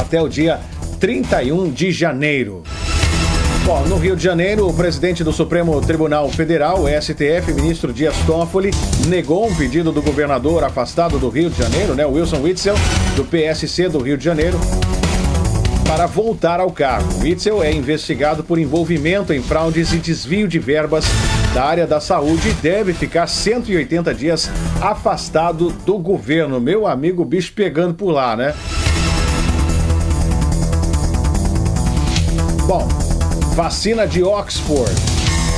B: até o dia 31 de janeiro. Bom, no Rio de Janeiro, o presidente do Supremo Tribunal Federal, STF, ministro Dias Toffoli, negou um pedido do governador afastado do Rio de Janeiro, né, Wilson Witzel, do PSC do Rio de Janeiro, para voltar ao cargo. Witzel é investigado por envolvimento em fraudes e desvio de verbas da área da saúde e deve ficar 180 dias afastado do governo. Meu amigo bicho pegando por lá, né? Bom, vacina de Oxford.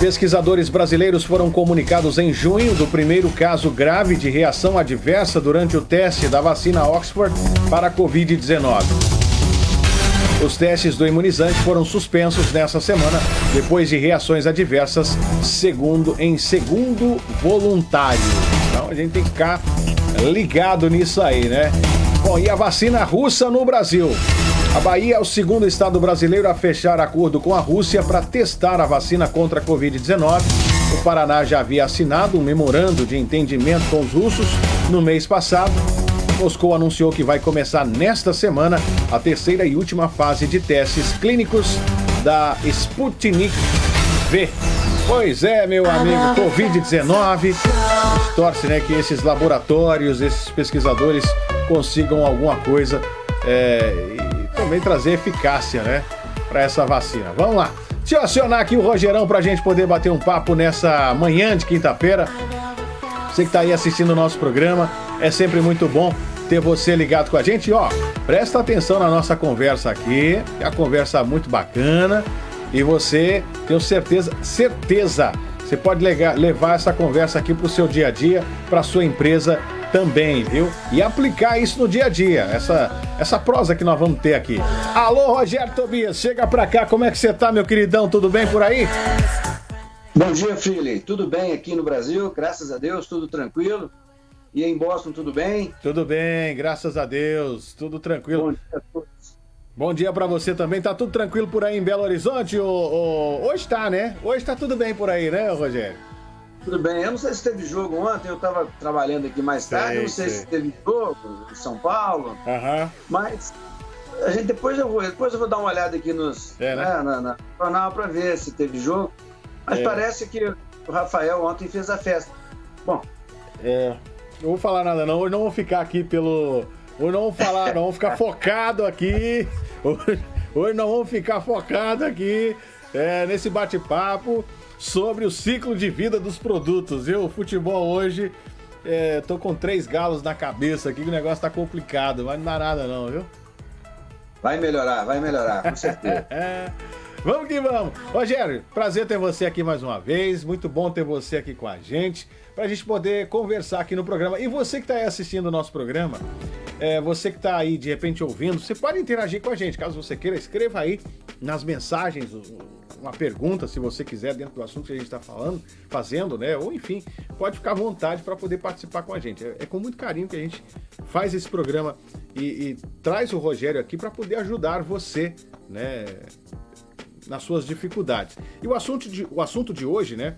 B: Pesquisadores brasileiros foram comunicados em junho do primeiro caso grave de reação adversa durante o teste da vacina Oxford para a Covid-19. Os testes do imunizante foram suspensos nessa semana depois de reações adversas, segundo em segundo voluntário. Então a gente tem que ficar ligado nisso aí, né? Bom, e a vacina russa no Brasil? A Bahia é o segundo estado brasileiro a fechar acordo com a Rússia para testar a vacina contra a Covid-19. O Paraná já havia assinado um memorando de entendimento com os russos no mês passado. Moscou anunciou que vai começar nesta semana a terceira e última fase de testes clínicos da Sputnik V. Pois é, meu amigo, Covid-19. Torce né, que esses laboratórios, esses pesquisadores consigam alguma coisa é, também trazer eficácia, né, para essa vacina. Vamos lá. Deixa eu acionar aqui o Rogerão para a gente poder bater um papo nessa manhã de quinta-feira. Você que está aí assistindo o nosso programa, é sempre muito bom ter você ligado com a gente. E, ó, presta atenção na nossa conversa aqui, é uma conversa muito bacana. E você, tenho certeza, certeza, você pode levar essa conversa aqui para o seu dia a dia, para sua empresa também, viu? E aplicar isso no dia a dia, essa, essa prosa que nós vamos ter aqui. Alô, Rogério Tobias, chega pra cá, como é que você tá, meu queridão? Tudo bem por aí?
F: Bom dia, Freely. Tudo bem aqui no Brasil, graças a Deus, tudo tranquilo. E em Boston, tudo bem?
B: Tudo bem, graças a Deus, tudo tranquilo. Bom dia a todos. Bom dia para você também. Tá tudo tranquilo por aí em Belo Horizonte? Hoje tá, né? Hoje tá tudo bem por aí, né, Rogério?
F: Tudo bem. Eu não sei se teve jogo ontem, eu estava trabalhando aqui mais tarde, sei, eu não sei, sei, se teve jogo em São Paulo.
B: Uhum.
F: Mas a gente, depois, eu vou, depois eu vou dar uma olhada aqui nos, é, né? né, na, na jornal para ver se teve jogo. Mas é. parece que o Rafael ontem fez a festa. Bom.
B: É. Não vou falar nada não. Hoje não vou ficar aqui pelo. Hoje não vou falar, não vou ficar focado aqui. Hoje, hoje não vamos ficar focado aqui é, nesse bate-papo sobre o ciclo de vida dos produtos, viu? O futebol hoje, é, tô com três galos na cabeça aqui, que o negócio tá complicado, mas não dá nada não, viu?
F: Vai melhorar, vai melhorar, com certeza.
B: vamos que vamos. Rogério, prazer ter você aqui mais uma vez, muito bom ter você aqui com a gente, para a gente poder conversar aqui no programa. E você que está aí assistindo o nosso programa, é, você que está aí de repente ouvindo, você pode interagir com a gente, caso você queira, escreva aí nas mensagens uma pergunta, se você quiser, dentro do assunto que a gente está falando, fazendo, né? Ou enfim, pode ficar à vontade para poder participar com a gente. É, é, com muito carinho que a gente faz esse programa e, e traz o Rogério aqui para poder ajudar você, né? Nas suas dificuldades. E o assunto de, o assunto de hoje, né?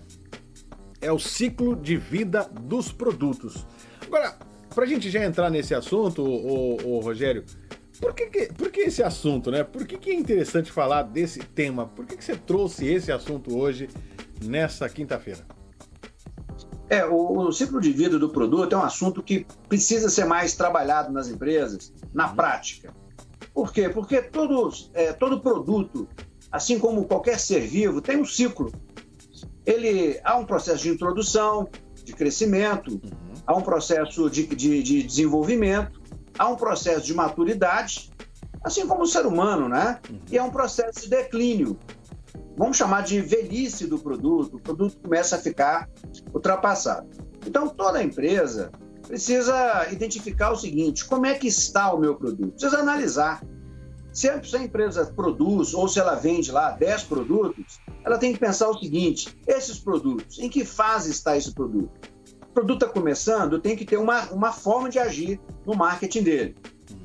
B: É o ciclo de vida dos produtos. Agora, para a gente já entrar nesse assunto, o, o Rogério, por que, que, por que esse assunto, né? Por que, que é interessante falar desse tema? Por que, que você trouxe esse assunto hoje, nessa quinta-feira?
F: É, o, o, ciclo de vida do produto é um assunto que precisa ser mais trabalhado nas empresas, na uhum. prática. Por quê? Porque todo, é, todo produto, assim como qualquer ser vivo, tem um ciclo. Ele há um processo de introdução, de crescimento, uhum. há um processo de, de, de desenvolvimento há um processo de maturidade, assim como o ser humano, né? Uhum. E é um processo de declínio. Vamos chamar de velhice do produto, o produto começa a ficar ultrapassado. Então, toda empresa precisa identificar o seguinte: como é que está o meu produto? Precisa analisar. Se a empresa produz ou se ela vende lá 10 produtos, ela tem que pensar o seguinte: esses produtos, em que fase está esse produto? produto está começando, tem que ter uma, uma forma de agir no marketing dele.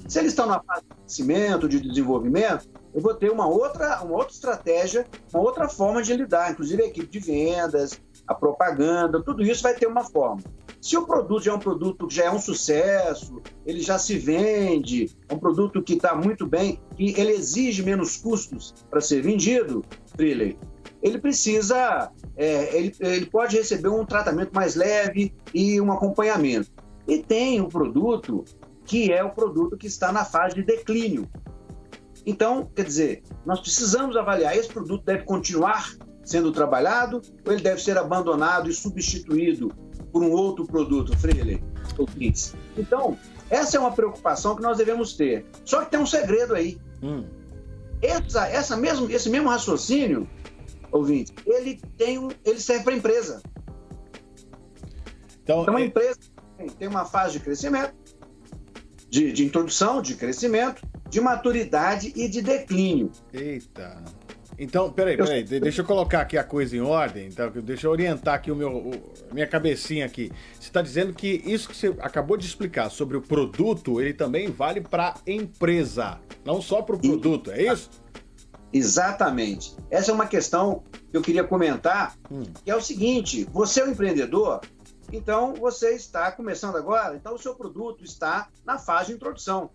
F: Se eles estão na fase de crescimento, de desenvolvimento, eu vou ter uma outra, uma outra estratégia, uma outra forma de lidar, inclusive a equipe de vendas, a propaganda, tudo isso vai ter uma forma. Se o produto já é um produto que já é um sucesso, ele já se vende, é um produto que está muito bem, e ele exige menos custos para ser vendido, Freeley, ele precisa, é, ele, ele pode receber um tratamento mais leve e um acompanhamento. E tem o um produto que é o produto que está na fase de declínio. Então, quer dizer, nós precisamos avaliar, esse produto deve continuar sendo trabalhado ou ele deve ser abandonado e substituído por um outro produto, Freire? Então, essa é uma preocupação que nós devemos ter. Só que tem um segredo aí. Hum. Essa, essa mesmo, esse mesmo raciocínio, ouvinte, ele, tem um, ele serve para a empresa. Então, então a é... empresa tem uma fase de crescimento, de, de introdução, de crescimento, de maturidade e de declínio.
B: Eita. Então, peraí, peraí, deixa eu colocar aqui a coisa em ordem, então, deixa eu orientar aqui o meu, o, minha cabecinha aqui. Você está dizendo que isso que você acabou de explicar sobre o produto, ele também vale para a empresa, não só para o produto, é isso?
F: Exatamente. Essa é uma questão que eu queria comentar, hum. que é o seguinte, você é um empreendedor, então você está começando agora, então o seu produto está na fase de introdução.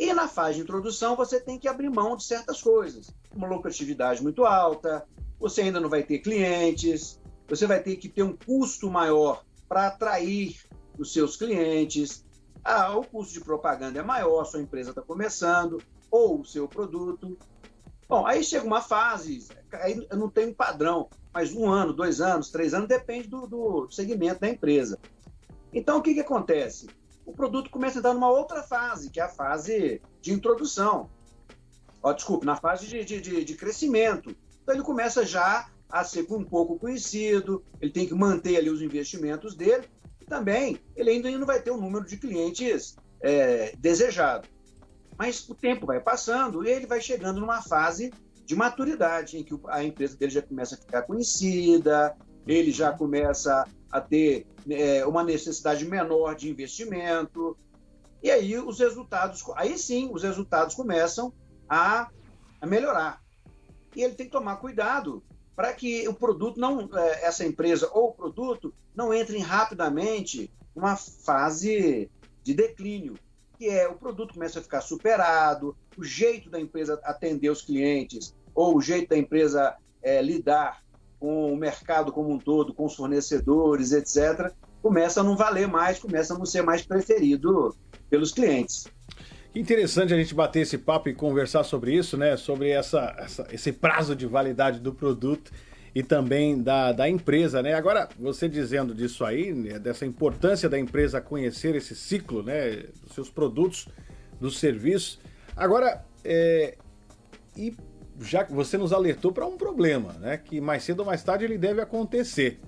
F: E na fase de introdução você tem que abrir mão de certas coisas. Uma lucratividade muito alta, você ainda não vai ter clientes, você vai ter que ter um custo maior para atrair os seus clientes. Ah, o custo de propaganda é maior, sua empresa está começando, ou o seu produto. Bom, aí chega uma fase, aí não tem um padrão, mas um ano, dois anos, três anos, depende do, do segmento da empresa. Então, o que, que acontece? O produto começa a entrar numa outra fase, que é a fase de introdução. Ó, desculpe, na fase de, de, de, crescimento. Então ele começa já a ser um pouco conhecido, ele tem que manter ali os investimentos dele, e também ele ainda não vai ter o número de clientes é, desejado. Mas o tempo vai passando e ele vai chegando numa fase de maturidade, em que a empresa dele já começa a ficar conhecida, ele já começa a ter é, uma necessidade menor de investimento. E aí os resultados, aí sim, os resultados começam a, a melhorar. E ele tem que tomar cuidado para que o produto não, é, essa empresa ou o produto não entrem rapidamente numa fase de declínio, que é o produto começa a ficar superado, o jeito da empresa atender os clientes ou o jeito da empresa é, lidar com o mercado como um todo, com os fornecedores, etc., começa a não valer mais, começa a não ser mais preferido pelos clientes.
B: Que interessante a gente bater esse papo e conversar sobre isso, né? Sobre essa, essa, esse prazo de validade do produto e também da, da empresa, né? Agora, você dizendo disso aí, né? dessa importância da empresa conhecer esse ciclo, né? Dos seus produtos, dos serviços. Agora, é, e já você nos alertou para um problema, né? Que mais cedo ou mais tarde ele deve acontecer.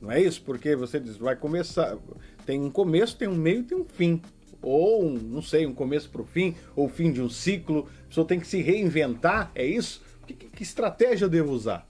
B: Não é isso? Porque você diz, vai começar. Tem um começo, tem um meio tem um fim. Ou, um, não sei, um começo para o fim, ou fim de um ciclo. A pessoa tem que se reinventar, é isso? Que, que estratégia eu devo usar?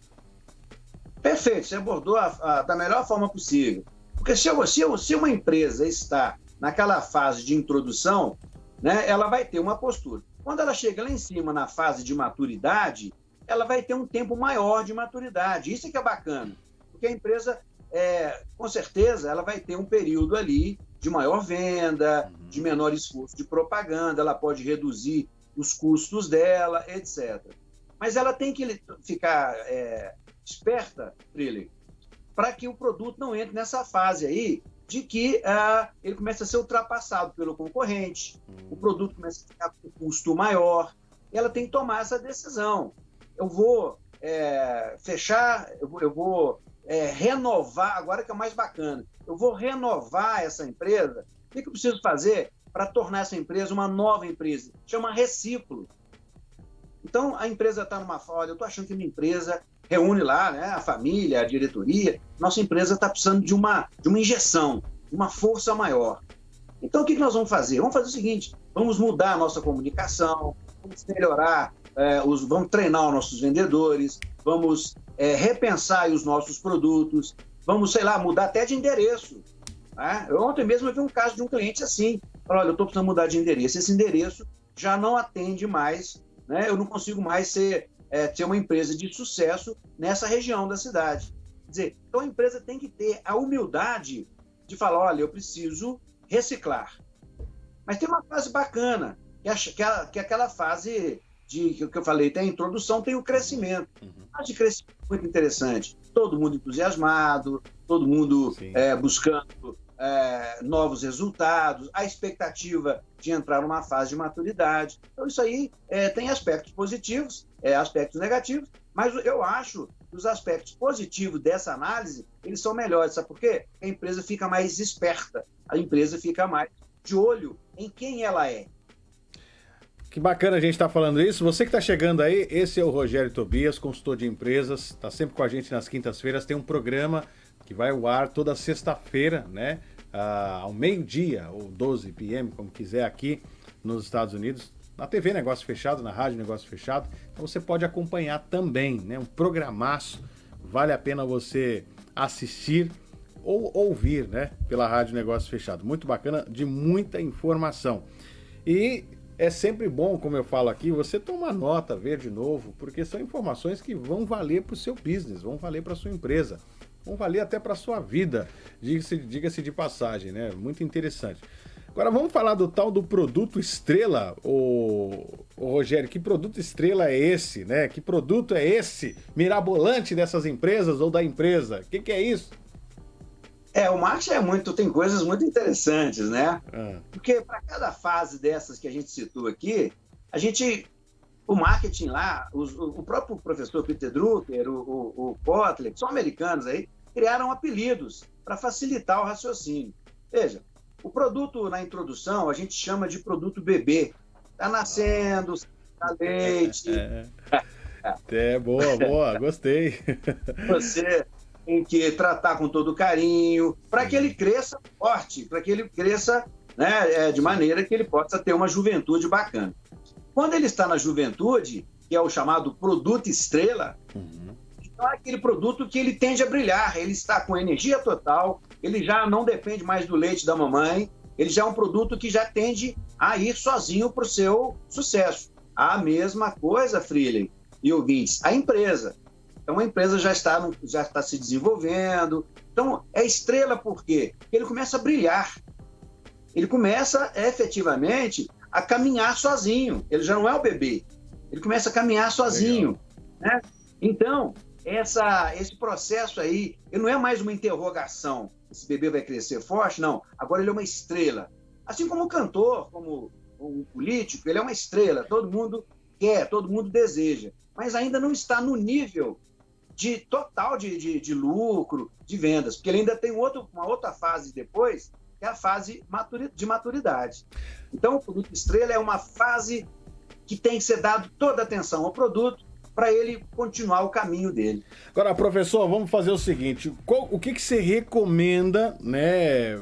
F: Perfeito, você abordou a, a, da melhor forma possível. Porque se, se, se uma empresa está naquela fase de introdução, né, ela vai ter uma postura. Quando ela chega lá em cima na fase de maturidade, ela vai ter um tempo maior de maturidade. Isso é que é bacana, porque a empresa, é, com certeza, ela vai ter um período ali de maior venda, uhum. de menor esforço de propaganda, ela pode reduzir os custos dela, etc. Mas ela tem que ficar é, esperta, Trilly, para que o produto não entre nessa fase aí de que uh, ele começa a ser ultrapassado pelo concorrente, o hum. produto começa a ficar com custo maior, e ela tem que tomar essa decisão. Eu vou é, fechar, eu vou, eu vou é, renovar, agora que é o mais bacana, eu vou renovar essa empresa. O que, que eu preciso fazer para tornar essa empresa uma nova empresa? Chama reciclo. Então, a empresa está numa fase, eu estou achando que minha empresa reúne lá né, a família, a diretoria. Nossa empresa está precisando de uma, de uma injeção, uma força maior. Então, o que, que nós vamos fazer? Vamos fazer o seguinte: vamos mudar a nossa comunicação, vamos melhorar, é, os, vamos treinar os nossos vendedores, vamos é, repensar os nossos produtos, vamos, sei lá, mudar até de endereço. Né? Eu, ontem mesmo eu vi um caso de um cliente assim: falou, olha, eu estou precisando mudar de endereço. Esse endereço já não atende mais, né? eu não consigo mais ser é, ter uma empresa de sucesso nessa região da cidade. Quer dizer, então a empresa tem que ter a humildade de falar, olha, eu preciso reciclar. Mas tem uma fase bacana, que é, que é, que é aquela fase de que eu falei, tem a introdução, tem o crescimento. Uhum. A de crescimento muito interessante. Todo mundo entusiasmado, todo mundo é, buscando é, novos resultados, a expectativa de entrar numa fase de maturidade. Então, isso aí é, tem aspectos positivos, é, aspectos negativos, mas eu acho que os aspectos positivos dessa análise, eles são melhores. Sabe por quê? A empresa fica mais esperta, a empresa fica mais de olho em quem ela é.
B: Que bacana a gente estar tá falando isso. Você que está chegando aí, esse é o Rogério Tobias, consultor de empresas, está sempre com a gente nas quintas-feiras. Tem um programa que vai ao ar toda sexta-feira, né? Uh, ao meio-dia, ou 12 p.m., como quiser, aqui nos Estados Unidos na TV Negócio Fechado, na Rádio Negócio Fechado. Então você pode acompanhar também, né? Um programaço. Vale a pena você assistir ou ouvir, né? Pela Rádio Negócio Fechado. Muito bacana, de muita informação. E é sempre bom, como eu falo aqui, você tomar nota, ver de novo, porque são informações que vão valer para o seu business, vão valer para a sua empresa, vão valer até para sua vida, diga-se diga de passagem, né? Muito interessante. Agora vamos falar do tal do produto estrela, o, o Rogério, que produto estrela é esse, né? Que produto é esse mirabolante dessas empresas ou da empresa? O que, que, é isso?
F: É, o marketing é muito, tem coisas muito interessantes, né? Ah. Porque para cada fase dessas que a gente citou aqui, a gente, o marketing lá, os, o próprio professor Peter Drucker, o, o, o Kotler, que são americanos aí, criaram apelidos para facilitar o raciocínio. Veja, o produto na introdução a gente chama de produto bebê. Está nascendo, tá leite.
B: É, é. é boa, boa, gostei.
F: Você tem que tratar com todo carinho para que ele cresça forte, para que ele cresça né, é, de maneira que ele possa ter uma juventude bacana. Quando ele está na juventude, que é o chamado produto estrela, uhum. Então é aquele produto que ele tende a brilhar, ele está com energia total, ele já não depende mais do leite da mamãe, ele já é um produto que já tende a ir sozinho para o seu sucesso. A mesma coisa, Freeling e ouvintes, a empresa. Então a empresa já está, no, já está se desenvolvendo. Então é estrela por quê? Porque ele começa a brilhar. Ele começa efetivamente a caminhar sozinho. Ele já não é o bebê. Ele começa a caminhar sozinho. Né? Então, essa, esse processo aí, ele não é mais uma interrogação esse bebê vai crescer forte, não. Agora ele é uma estrela. Assim como o cantor, como o político, ele é uma estrela. Todo mundo quer, todo mundo deseja. Mas ainda não está no nível de total de, de, de lucro, de vendas. Porque ele ainda tem outro, uma outra fase depois, que é a fase de maturidade. Então, o produto estrela é uma fase que tem que ser dado toda a atenção ao produto, para ele continuar o caminho dele.
B: Agora, professor, vamos fazer o seguinte: qual, o que, que você recomenda né,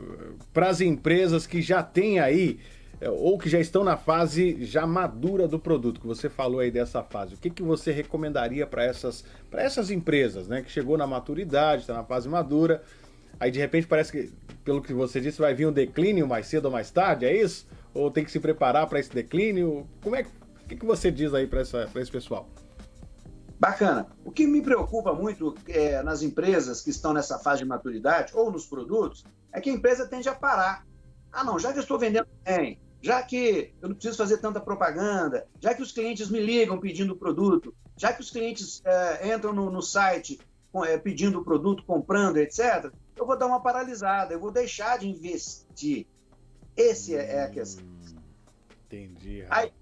B: para as empresas que já têm aí é, ou que já estão na fase já madura do produto, que você falou aí dessa fase, o que, que você recomendaria para essas, essas empresas, né? Que chegou na maturidade, está na fase madura, aí de repente parece que, pelo que você disse, vai vir um declínio mais cedo ou mais tarde, é isso? Ou tem que se preparar para esse declínio? Como é que, que você diz aí para esse pessoal?
F: Bacana. O que me preocupa muito é, nas empresas que estão nessa fase de maturidade ou nos produtos é que a empresa tende a parar. Ah, não, já que eu estou vendendo bem, já que eu não preciso fazer tanta propaganda, já que os clientes me ligam pedindo o produto, já que os clientes é, entram no, no site é, pedindo o produto, comprando, etc., eu vou dar uma paralisada, eu vou deixar de investir. Esse é, é a questão. Hum,
B: entendi.
F: Aí,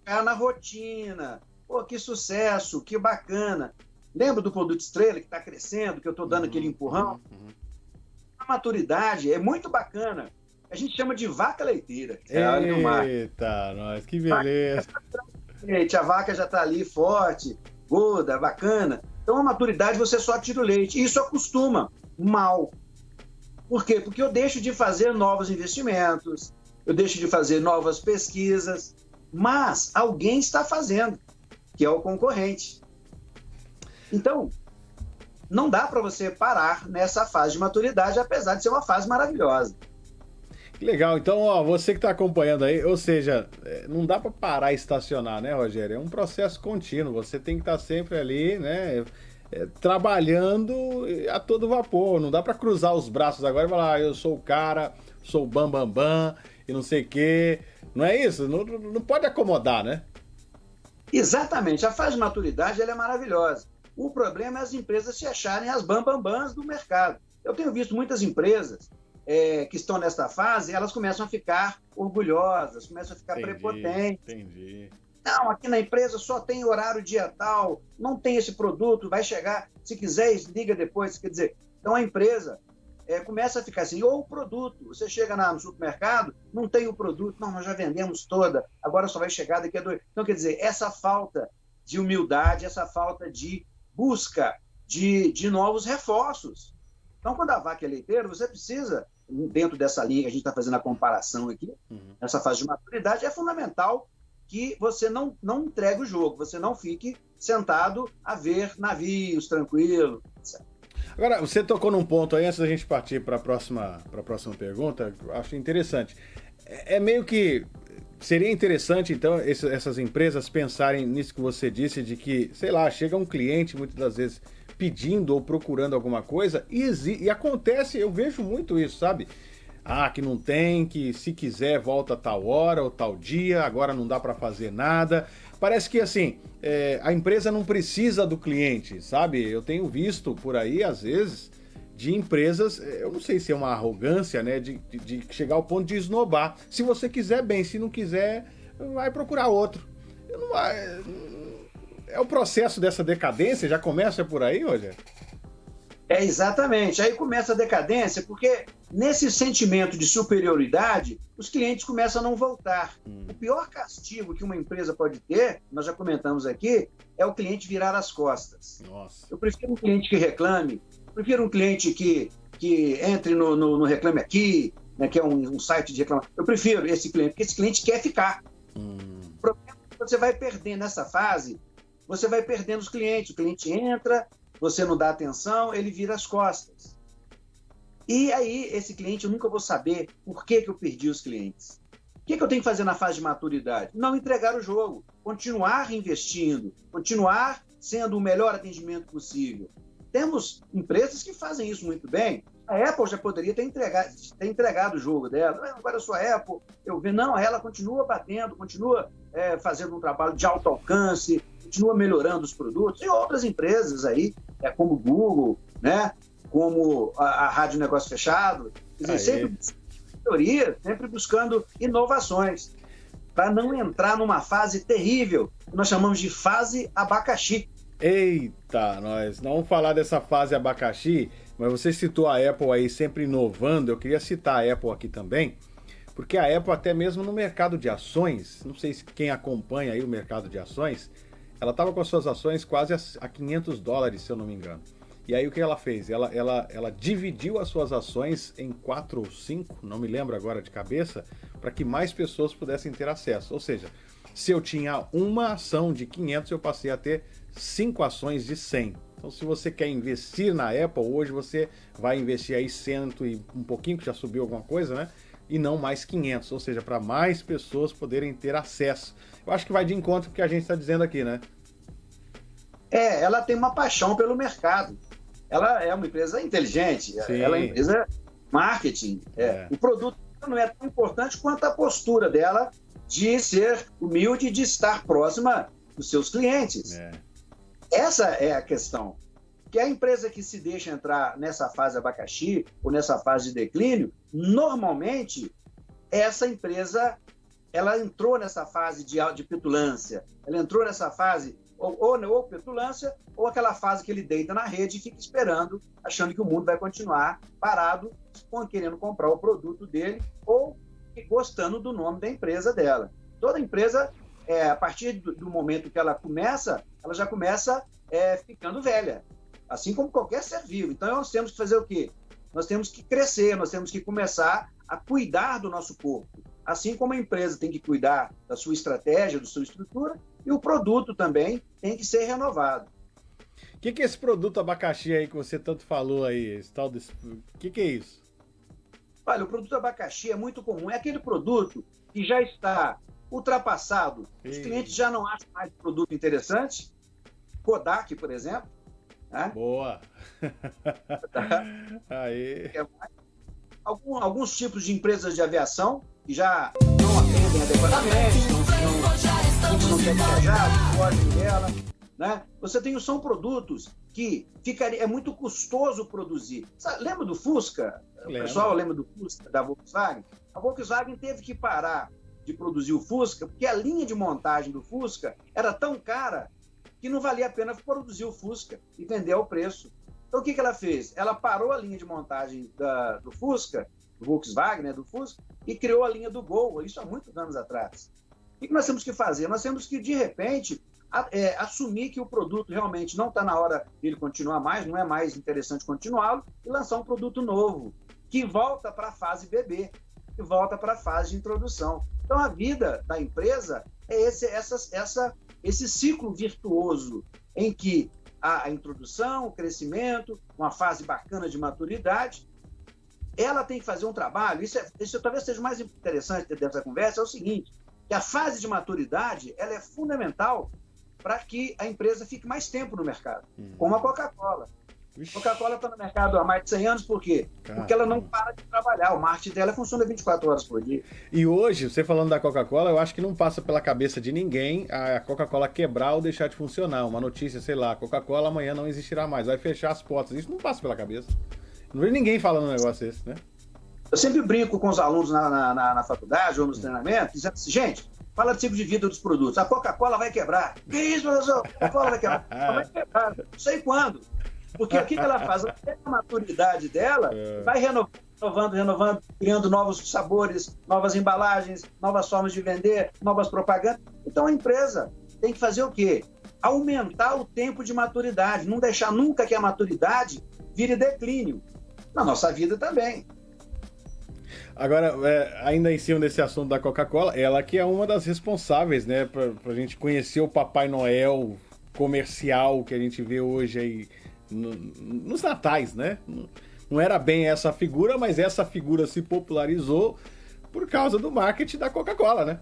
F: ficar na rotina, Pô, que sucesso, que bacana. Lembra do produto estrela que está crescendo, que eu estou dando uhum, aquele empurrão? Uhum. A maturidade é muito bacana. A gente chama de vaca leiteira.
B: Eita, nós, que beleza.
F: Gente, a vaca já está ali forte, gorda, bacana. Então, a maturidade você só tira o leite. Isso acostuma mal. Por quê? Porque eu deixo de fazer novos investimentos, eu deixo de fazer novas pesquisas, mas alguém está fazendo que é o concorrente. Então, não dá para você parar nessa fase de maturidade, apesar de ser uma fase maravilhosa.
B: Legal, então ó, você que está acompanhando aí, ou seja, é, não dá para parar e estacionar, né, Rogério? É um processo contínuo. Você tem que estar tá sempre ali, né, é, trabalhando a todo vapor. Não dá para cruzar os braços agora e falar, ah, eu sou o cara, sou o bam bam bam e não sei o quê. Não é isso? Não, não pode acomodar, né?
F: Exatamente. A fase de maturidade ela é maravilhosa. O problema é as empresas se acharem as bambambãs do mercado. Eu tenho visto muitas empresas é, que estão nesta fase, elas começam a ficar orgulhosas, começam a ficar entendi, prepotentes. Entendi. Não, aqui na empresa só tem horário dia tal, não tem esse produto, vai chegar, se quiser, liga depois. Quer dizer, então a empresa é, começa a ficar assim, ou o produto, você chega na, no supermercado, não tem o produto, não, nós já vendemos toda, agora só vai chegar daqui a dois. Então, quer dizer, essa falta de humildade, essa falta de busca de, de novos reforços. Então, quando a vaca é leiteira, você precisa, dentro dessa linha que a gente está fazendo a comparação aqui, uhum. nessa fase de maturidade, é fundamental que você não, não entregue o jogo, você não fique sentado a ver navios tranquilo.
B: Agora, você tocou num ponto aí, antes da gente partir para a próxima, próxima pergunta, acho interessante. É, é meio que. Seria interessante, então, essas empresas pensarem nisso que você disse, de que, sei lá, chega um cliente muitas das vezes pedindo ou procurando alguma coisa e, e acontece, eu vejo muito isso, sabe? Ah, que não tem, que se quiser volta tal hora ou tal dia, agora não dá para fazer nada. Parece que assim, é, a empresa não precisa do cliente, sabe? Eu tenho visto por aí, às vezes, de empresas, é, eu não sei se é uma arrogância, né? De, de, de chegar ao ponto de esnobar. Se você quiser, bem, se não quiser, vai procurar outro. Não, é, é o processo dessa decadência, já começa por aí, Rogério?
F: É, exatamente. Aí começa a decadência, porque nesse sentimento de superioridade, os clientes começam a não voltar. Hum. O pior castigo que uma empresa pode ter, nós já comentamos aqui, é o cliente virar as costas. Nossa. Eu prefiro um cliente que reclame, prefiro um cliente que, que entre no, no, no Reclame Aqui, né, que é um, um, site de reclamação. Eu prefiro esse cliente, porque esse cliente quer ficar. Hum. O problema é que você vai perdendo nessa fase, você vai perdendo os clientes. O cliente entra, você não dá atenção, ele vira as costas. E aí, esse cliente, eu nunca vou saber por que, que eu perdi os clientes. O que, que eu tenho que fazer na fase de maturidade? Não entregar o jogo, continuar investindo, continuar sendo o melhor atendimento possível. Temos empresas que fazem isso muito bem. A Apple já poderia ter entregado, ter entregado o jogo dela. Agora eu sou a Apple, eu vi, não, ela continua batendo, continua é, fazendo um trabalho de alto alcance, continua melhorando os produtos. E outras empresas aí, é, como o Google, né? como a, a Rádio Negócio Fechado, dizer, sempre teoria, sempre buscando inovações, para não entrar numa fase terrível, que nós chamamos de fase abacaxi.
B: Eita, nós não vamos falar dessa fase abacaxi, mas você citou a Apple aí sempre inovando, eu queria citar a Apple aqui também, porque a Apple até mesmo no mercado de ações, não sei se quem acompanha aí o mercado de ações, ela estava com as suas ações quase a 500 dólares, se eu não me engano. E aí o que ela fez? Ela, ela, ela dividiu as suas ações em quatro ou cinco, não me lembro agora de cabeça, para que mais pessoas pudessem ter acesso. Ou seja, se eu tinha uma ação de 500, eu passei a ter cinco ações de 100. Então, se você quer investir na Apple, hoje você vai investir aí cento e um pouquinho, que já subiu alguma coisa, né? E não mais 500, ou seja, para mais pessoas poderem ter acesso. Eu acho que vai de encontro com o que a gente está dizendo aqui, né?
F: É, ela tem uma paixão pelo mercado ela é uma empresa inteligente, Sim. ela é uma empresa marketing. É. É. O produto não é tão importante quanto a postura dela de ser humilde, de estar próxima dos seus clientes. É. Essa é a questão. Que a empresa que se deixa entrar nessa fase abacaxi ou nessa fase de declínio, normalmente essa empresa ela entrou nessa fase de, de petulância, ela entrou nessa fase ou, ou, ou petulância, ou aquela fase que ele deita na rede e fica esperando, achando que o mundo vai continuar parado, querendo comprar o produto dele, ou gostando do nome da empresa dela. Toda empresa, é, a partir do, do, momento que ela começa, ela já começa é, ficando velha, assim como qualquer ser vivo. Então, nós temos que fazer o quê? Nós temos que crescer, nós temos que começar a cuidar do nosso corpo. Assim como a empresa tem que cuidar da sua estratégia, da sua estrutura, e o produto também tem que ser renovado.
B: O que, que, é esse produto abacaxi aí que você tanto falou aí? Esse tal desse... O que, que é isso?
F: Olha, o produto abacaxi é muito comum. É aquele produto que já está ultrapassado. Ei. Os clientes já não acham mais produto interessante. Kodak, por exemplo.
B: Né? Boa!
F: aí. É Algum, alguns tipos de empresas de aviação já não atendem adequadamente, não, não não quer viajar, foge dela. Né? Você tem, são produtos que ficaria, é muito custoso produzir. Sabe, lembra do Fusca? Lembra. O pessoal lembra do Fusca, da Volkswagen? A Volkswagen teve que parar de produzir o Fusca, porque a linha de montagem do Fusca era tão cara que não valia a pena produzir o Fusca e vender ao preço. Então, o que, que ela fez? Ela parou a linha de montagem da, do Fusca, do Volkswagen, né, do Fusca, e criou a linha do Gol, isso há muitos anos atrás. O que nós temos que fazer? Nós temos que, de repente, é, assumir que o produto realmente não está na hora dele continuar mais, não é mais interessante continuá-lo, e lançar um produto novo, que volta para a fase bebê, que volta para a fase de introdução. Então, a vida da empresa é esse, essa, essa, esse ciclo virtuoso em que a, introdução, o crescimento, uma fase bacana de maturidade, ela tem que fazer um trabalho, isso, é, isso talvez seja o mais interessante dessa conversa, é o seguinte, que a fase de maturidade ela é fundamental para que a empresa fique mais tempo no mercado, hum. como a Coca-Cola. Coca-Cola está no mercado há mais de 100 anos, por quê? Caramba. Porque ela não para de trabalhar. O marketing dela funciona 24 horas por dia.
B: E hoje, você falando da Coca-Cola, eu acho que não passa pela cabeça de ninguém a Coca-Cola quebrar ou deixar de funcionar. Uma notícia, sei lá, Coca-Cola amanhã não existirá mais, vai fechar as portas. Isso não passa pela cabeça. Não vejo ninguém falando um negócio desse, né?
F: Eu sempre brinco com os alunos na, na, na, na faculdade ou nos treinamentos, dizendo assim, gente, fala de ciclo de vida dos produtos. A Coca-Cola vai quebrar. Que isso, professor? A Coca-Cola vai quebrar. Ela vai quebrar. Não sei quando. Porque o que, ela faz? Até a maturidade dela é. vai renovando, renovando, renovando, criando novos sabores, novas embalagens, novas formas de vender, novas propagandas. Então a empresa tem que fazer o quê? Aumentar o tempo de maturidade, não deixar nunca que a maturidade vire declínio. Na nossa vida também.
B: Agora, é, ainda em cima desse assunto da Coca-Cola, ela que é uma das responsáveis, né, pra, pra gente conhecer o Papai Noel comercial que a gente vê hoje aí no, nos natais, né? Não era bem essa figura, mas essa figura se popularizou por causa do marketing da Coca-Cola, né?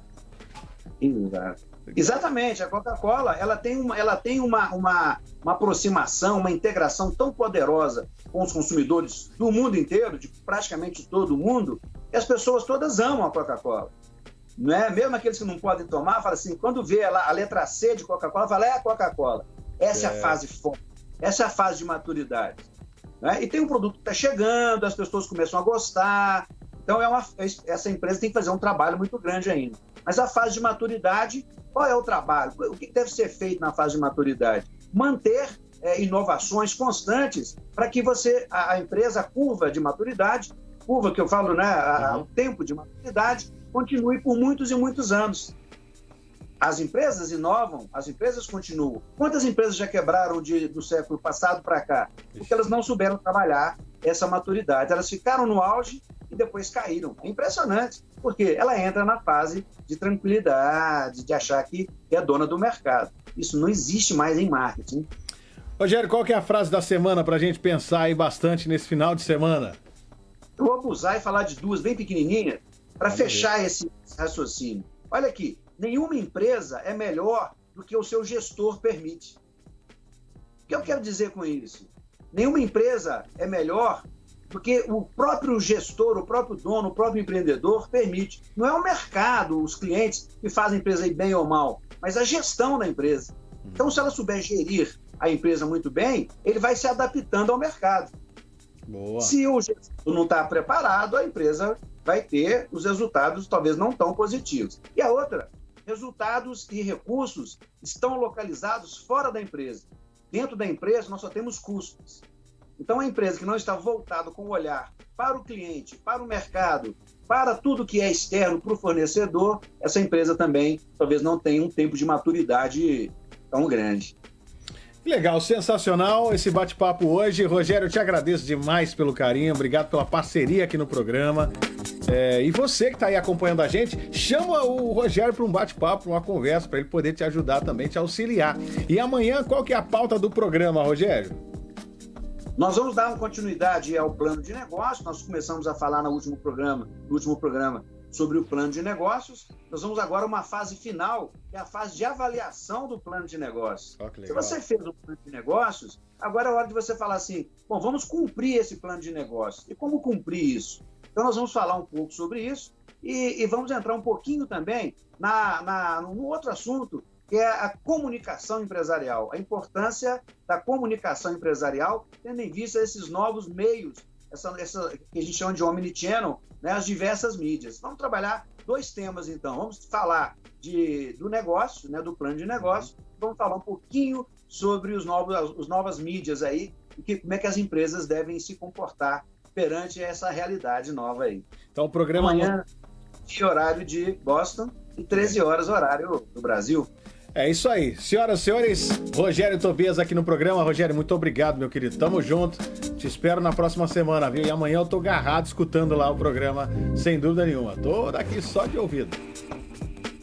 F: Exato. Exatamente, a Coca-Cola ela tem, uma, ela tem uma, uma, uma aproximação, uma integração tão poderosa com os consumidores do mundo inteiro, de praticamente todo o mundo, que as pessoas todas amam a Coca-Cola. Não é? Mesmo aqueles que não podem tomar, fala assim, quando vê a, a letra C de Coca-Cola, fala, é a Coca-Cola. Essa é. é. a fase forte, essa é a fase de maturidade. Né? E tem um produto que está chegando, as pessoas começam a gostar. Então, é uma, essa empresa tem que fazer um trabalho muito grande ainda. Mas a fase de maturidade, qual é o trabalho? O que deve ser feito na fase de maturidade? Manter é, inovações constantes para que você, a, a, empresa, a curva de maturidade, curva que eu falo, né, a, uhum. o tempo de maturidade, continue por muitos e muitos anos. As empresas inovam, as empresas continuam. Quantas empresas já quebraram de, do século passado para cá? Porque elas não souberam trabalhar essa maturidade. Elas ficaram no auge e depois caíram. É impressionante, porque ela entra na fase de tranquilidade, de achar que é dona do mercado. Isso não existe mais em marketing.
B: Rogério, qual que é a frase da semana para a gente pensar aí bastante nesse final de semana?
F: Eu vou abusar e falar de duas bem pequenininhas para fechar esse raciocínio. Olha aqui, nenhuma empresa é melhor do que o seu gestor permite. O que eu quero dizer com isso? Nenhuma empresa é melhor porque o próprio gestor, o próprio dono, o próprio empreendedor permite. Não é o mercado, os clientes que fazem a empresa ir bem ou mal, mas a gestão da empresa. Então, se ela souber gerir a empresa muito bem, ele vai se adaptando ao mercado. Boa. Se o gestor não está preparado, a empresa vai ter os resultados talvez não tão positivos. E a outra, resultados e recursos estão localizados fora da empresa. Dentro da empresa, nós só temos custos. Então, a empresa que não está voltada com o olhar para o cliente, para o mercado, para tudo que é externo para o fornecedor, essa empresa também talvez não tenha um tempo de maturidade tão grande.
B: Legal, sensacional esse bate-papo hoje. Rogério, eu te agradeço demais pelo carinho, obrigado pela parceria aqui no programa. É, e você que está aí acompanhando a gente, chama o Rogério para um bate-papo, para uma conversa, para ele poder te ajudar também, te auxiliar. E amanhã, qual que é a pauta do programa, Rogério?
F: Nós vamos dar continuidade ao plano de negócio. Nós começamos a falar no último programa, no último programa sobre o plano de negócios. Nós vamos agora a uma fase final, que é a fase de avaliação do plano de negócios. Oh, Se você fez o plano de negócios, agora é hora de você falar assim: bom, vamos cumprir esse plano de negócios. E como cumprir isso? Então, nós vamos falar um pouco sobre isso e, e vamos entrar um pouquinho também na, na, no outro assunto que é a comunicação empresarial, a importância da comunicação empresarial, tendo em vista esses novos meios, essa, essa que a gente chama de omnichannel, né, as diversas mídias. Vamos trabalhar dois temas, então. Vamos falar de, do negócio, né, do plano de negócio. Vamos falar um pouquinho sobre os novos, as novas mídias aí, e que, como é que as empresas devem se comportar perante essa realidade nova aí.
B: Então, o programa.
F: Amanhã, horário de Boston, e 13 horas, horário do Brasil.
B: É isso aí. Senhoras e senhores, Rogério Tobias aqui no programa. Rogério, muito obrigado, meu querido. Tamo junto. Te espero na próxima semana, viu? E amanhã eu tô agarrado escutando lá o programa, sem dúvida nenhuma. Tô daqui só de ouvido.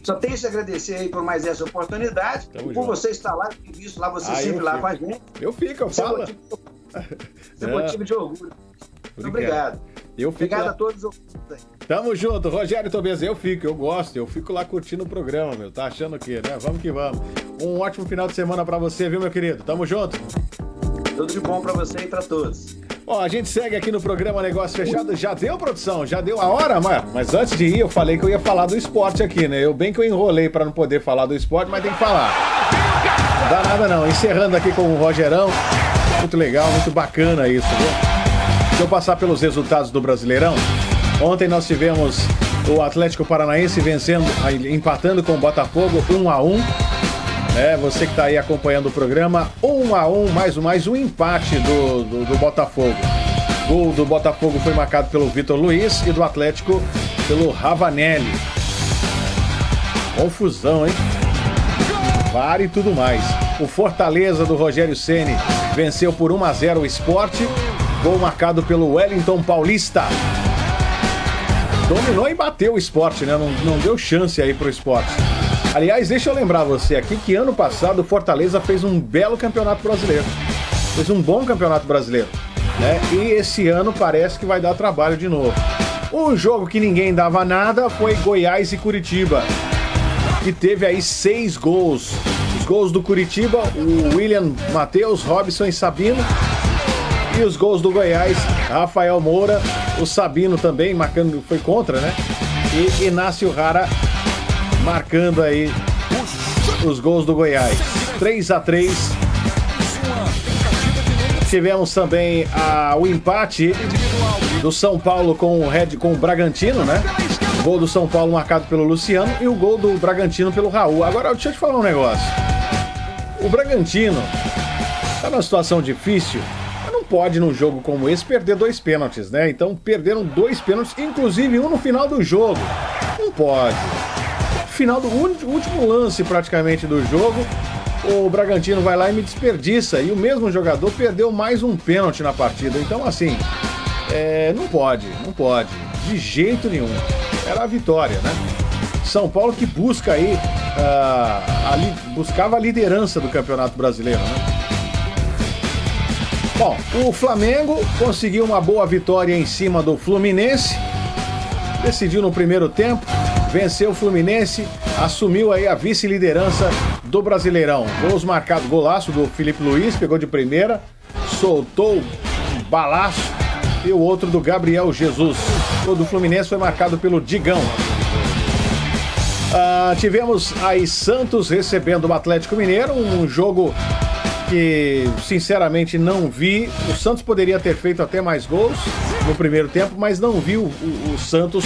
F: Só tenho que agradecer aí por mais essa oportunidade. Tamo por junto. você estar lá, visto lá, você ah, sempre lá com a gente.
B: Eu fico, eu é falo.
F: Isso é motivo de orgulho. Muito obrigado.
B: Eu fico
F: Obrigado
B: lá...
F: a todos.
B: Tamo junto, Rogério Tobias. Eu fico, eu gosto, eu fico lá curtindo o programa, meu. Tá achando o quê, né? Vamos que vamos. Um ótimo final de semana para você, viu, meu querido? Tamo junto.
F: Tudo de bom para você e para todos.
B: Ó, a gente segue aqui no programa Negócio Fechado. Já deu, produção? Já deu a hora, mas, mas antes de ir, eu falei que eu ia falar do esporte aqui, né? Eu bem que eu enrolei para não poder falar do esporte, mas tem que falar. Não dá nada não. Encerrando aqui com o Rogerão. Muito legal, muito bacana isso, viu? Deixa eu passar pelos resultados do Brasileirão. Ontem nós tivemos o Atlético Paranaense vencendo, empatando com o Botafogo 1 a 1 é, você que está aí acompanhando o programa, 1 a 1 mais, mais um empate do, do, do Botafogo. O gol do Botafogo foi marcado pelo Vitor Luiz e do Atlético pelo Ravanelli. Confusão, hein? VAR e tudo mais. O Fortaleza do Rogério Ceni venceu por 1 a 0 o Esporte Gol marcado pelo Wellington Paulista. Dominou e bateu o esporte, né? Não, não deu chance aí pro esporte. Aliás, deixa eu lembrar você aqui que ano passado o Fortaleza fez um belo campeonato brasileiro. Fez um bom campeonato brasileiro. Né? E esse ano parece que vai dar trabalho de novo. Um jogo que ninguém dava nada foi Goiás e Curitiba. Que teve aí seis gols. Os gols do Curitiba, o William Matheus, Robson e Sabino. E os gols do Goiás, Rafael Moura, o Sabino também marcando, foi contra, né? E Inácio Rara marcando aí os gols do Goiás. 3 a 3 Tivemos também a, o empate do São Paulo com o Red com o Bragantino, né? Gol do São Paulo marcado pelo Luciano e o gol do Bragantino pelo Raul. Agora deixa eu te falar um negócio. O Bragantino tá numa situação difícil pode, num jogo como esse, perder dois pênaltis, né? Então perderam dois pênaltis, inclusive um no final do jogo. Não pode. Final do último lance praticamente do jogo, o Bragantino vai lá e me desperdiça. E o mesmo jogador perdeu mais um pênalti na partida. Então, assim, é, não pode, não pode. De jeito nenhum. Era a vitória, né? São Paulo que busca aí, uh, buscava a liderança do Campeonato Brasileiro, né? Bom, o Flamengo conseguiu uma boa vitória em cima do Fluminense. Decidiu no primeiro tempo, venceu o Fluminense, assumiu aí a vice-liderança do Brasileirão. Gols marcados, golaço do Felipe Luiz, pegou de primeira, soltou um balaço e o outro do Gabriel Jesus. O do Fluminense foi marcado pelo Digão. Ah, tivemos aí Santos recebendo o Atlético Mineiro, um jogo que sinceramente não vi. O Santos poderia ter feito até mais gols no primeiro tempo, mas não vi o, o, o Santos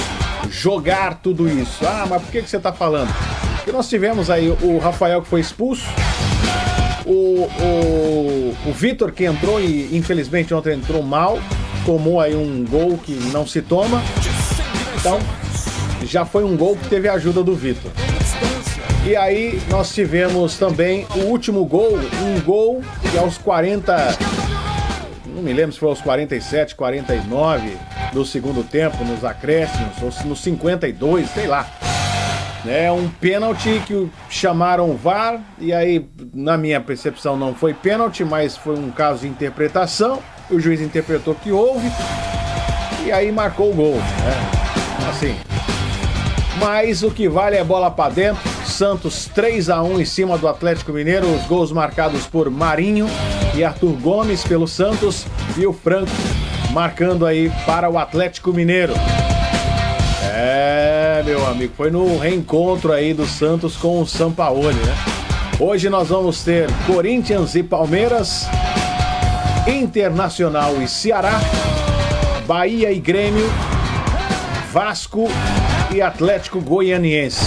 B: jogar tudo isso. Ah, mas por que, que você está falando? Porque nós tivemos aí o Rafael que foi expulso, o, o, o Vitor que entrou e infelizmente ontem entrou mal, tomou aí um gol que não se toma. Então, já foi um gol que teve a ajuda do Vitor. E aí nós tivemos também o último gol, um gol que aos 40, não me lembro se foi aos 47, 49 do segundo tempo, nos acréscimos, ou nos 52, sei lá. É um pênalti que chamaram VAR, e aí, na minha percepção, não foi pênalti, mas foi um caso de interpretação. O juiz interpretou que houve, e aí marcou o gol. Né? Assim. Mas o que vale é bola para dentro Santos 3 a 1 em cima do Atlético Mineiro. Os gols marcados por Marinho e Arthur Gomes pelo Santos e o Franco marcando aí para o Atlético Mineiro. É, meu amigo, foi no reencontro aí do Santos com o Sampaoli, né? Hoje nós vamos ter Corinthians e Palmeiras, Internacional e Ceará, Bahia e Grêmio, Vasco e Atlético Goianiense.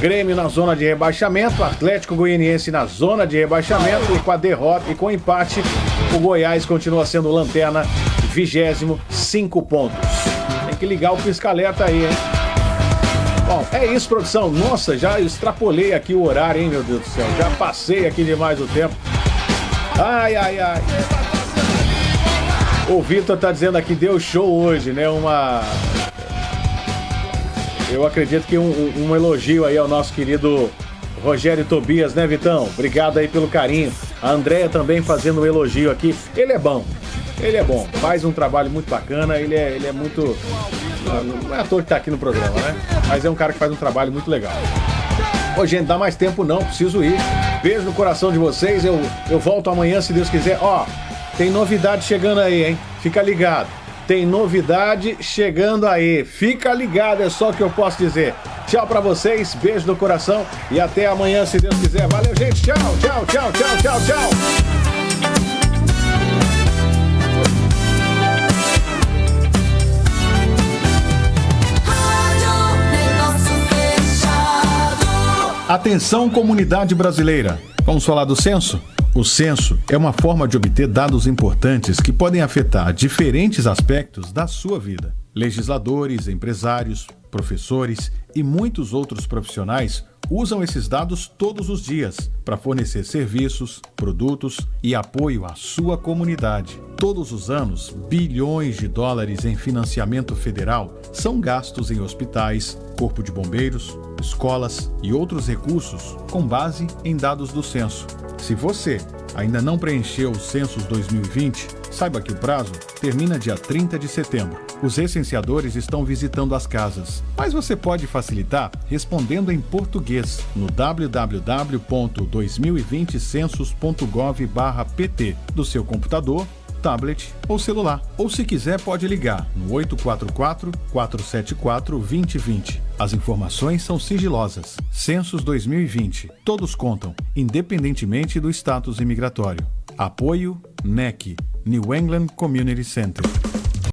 B: Grêmio na zona de rebaixamento, Atlético Goianiense na zona de rebaixamento e com a derrota e com o empate, o Goiás continua sendo lanterna, vigésimo, cinco pontos. Tem que ligar o pisca-alerta aí, hein? Bom, é isso, produção. Nossa, já extrapolei aqui o horário, hein, meu Deus do céu. Já passei aqui demais o tempo. Ai, ai, ai. O Vitor tá dizendo aqui, deu show hoje, né? Uma. Eu acredito que um, um, elogio aí ao nosso querido Rogério Tobias, né, Vitão? Obrigado aí pelo carinho. A Andréia também fazendo um elogio aqui. Ele é bom. Ele é bom. Faz um trabalho muito bacana. Ele é, ele é muito. Não é ator que tá aqui no programa, né? Mas é um cara que faz um trabalho muito legal. Ô, gente, dá mais tempo não, preciso ir. Beijo no coração de vocês. Eu, eu volto amanhã, se Deus quiser. Ó, tem novidade chegando aí, hein? Fica ligado. Tem novidade chegando aí. Fica ligado, é só o que eu posso dizer. Tchau para vocês, beijo no coração e até amanhã, se Deus quiser. Valeu, gente. Tchau, tchau, tchau, tchau, tchau, tchau. Atenção, comunidade brasileira. Vamos falar do censo? O censo é uma forma de obter dados importantes que podem afetar diferentes aspectos da sua vida. Legisladores, empresários, professores e muitos outros profissionais usam esses dados todos os dias para fornecer serviços, produtos e apoio à sua comunidade. Todos os anos, bilhões de dólares em financiamento federal são gastos em hospitais, corpo de bombeiros, escolas e outros recursos com base em dados do censo. Se você ainda não preencheu o Census 2020, saiba que o prazo termina dia 30 de setembro. Os recenseadores estão visitando as casas, mas você pode facilitar respondendo em português no www.2020census.gov/pt do seu computador tablet ou celular. Ou se quiser, pode ligar no 844-474-2020. As informações são sigilosas. Census 2020. Todos contam, independentemente do status imigratório. Apoio NEC, New England Community Center.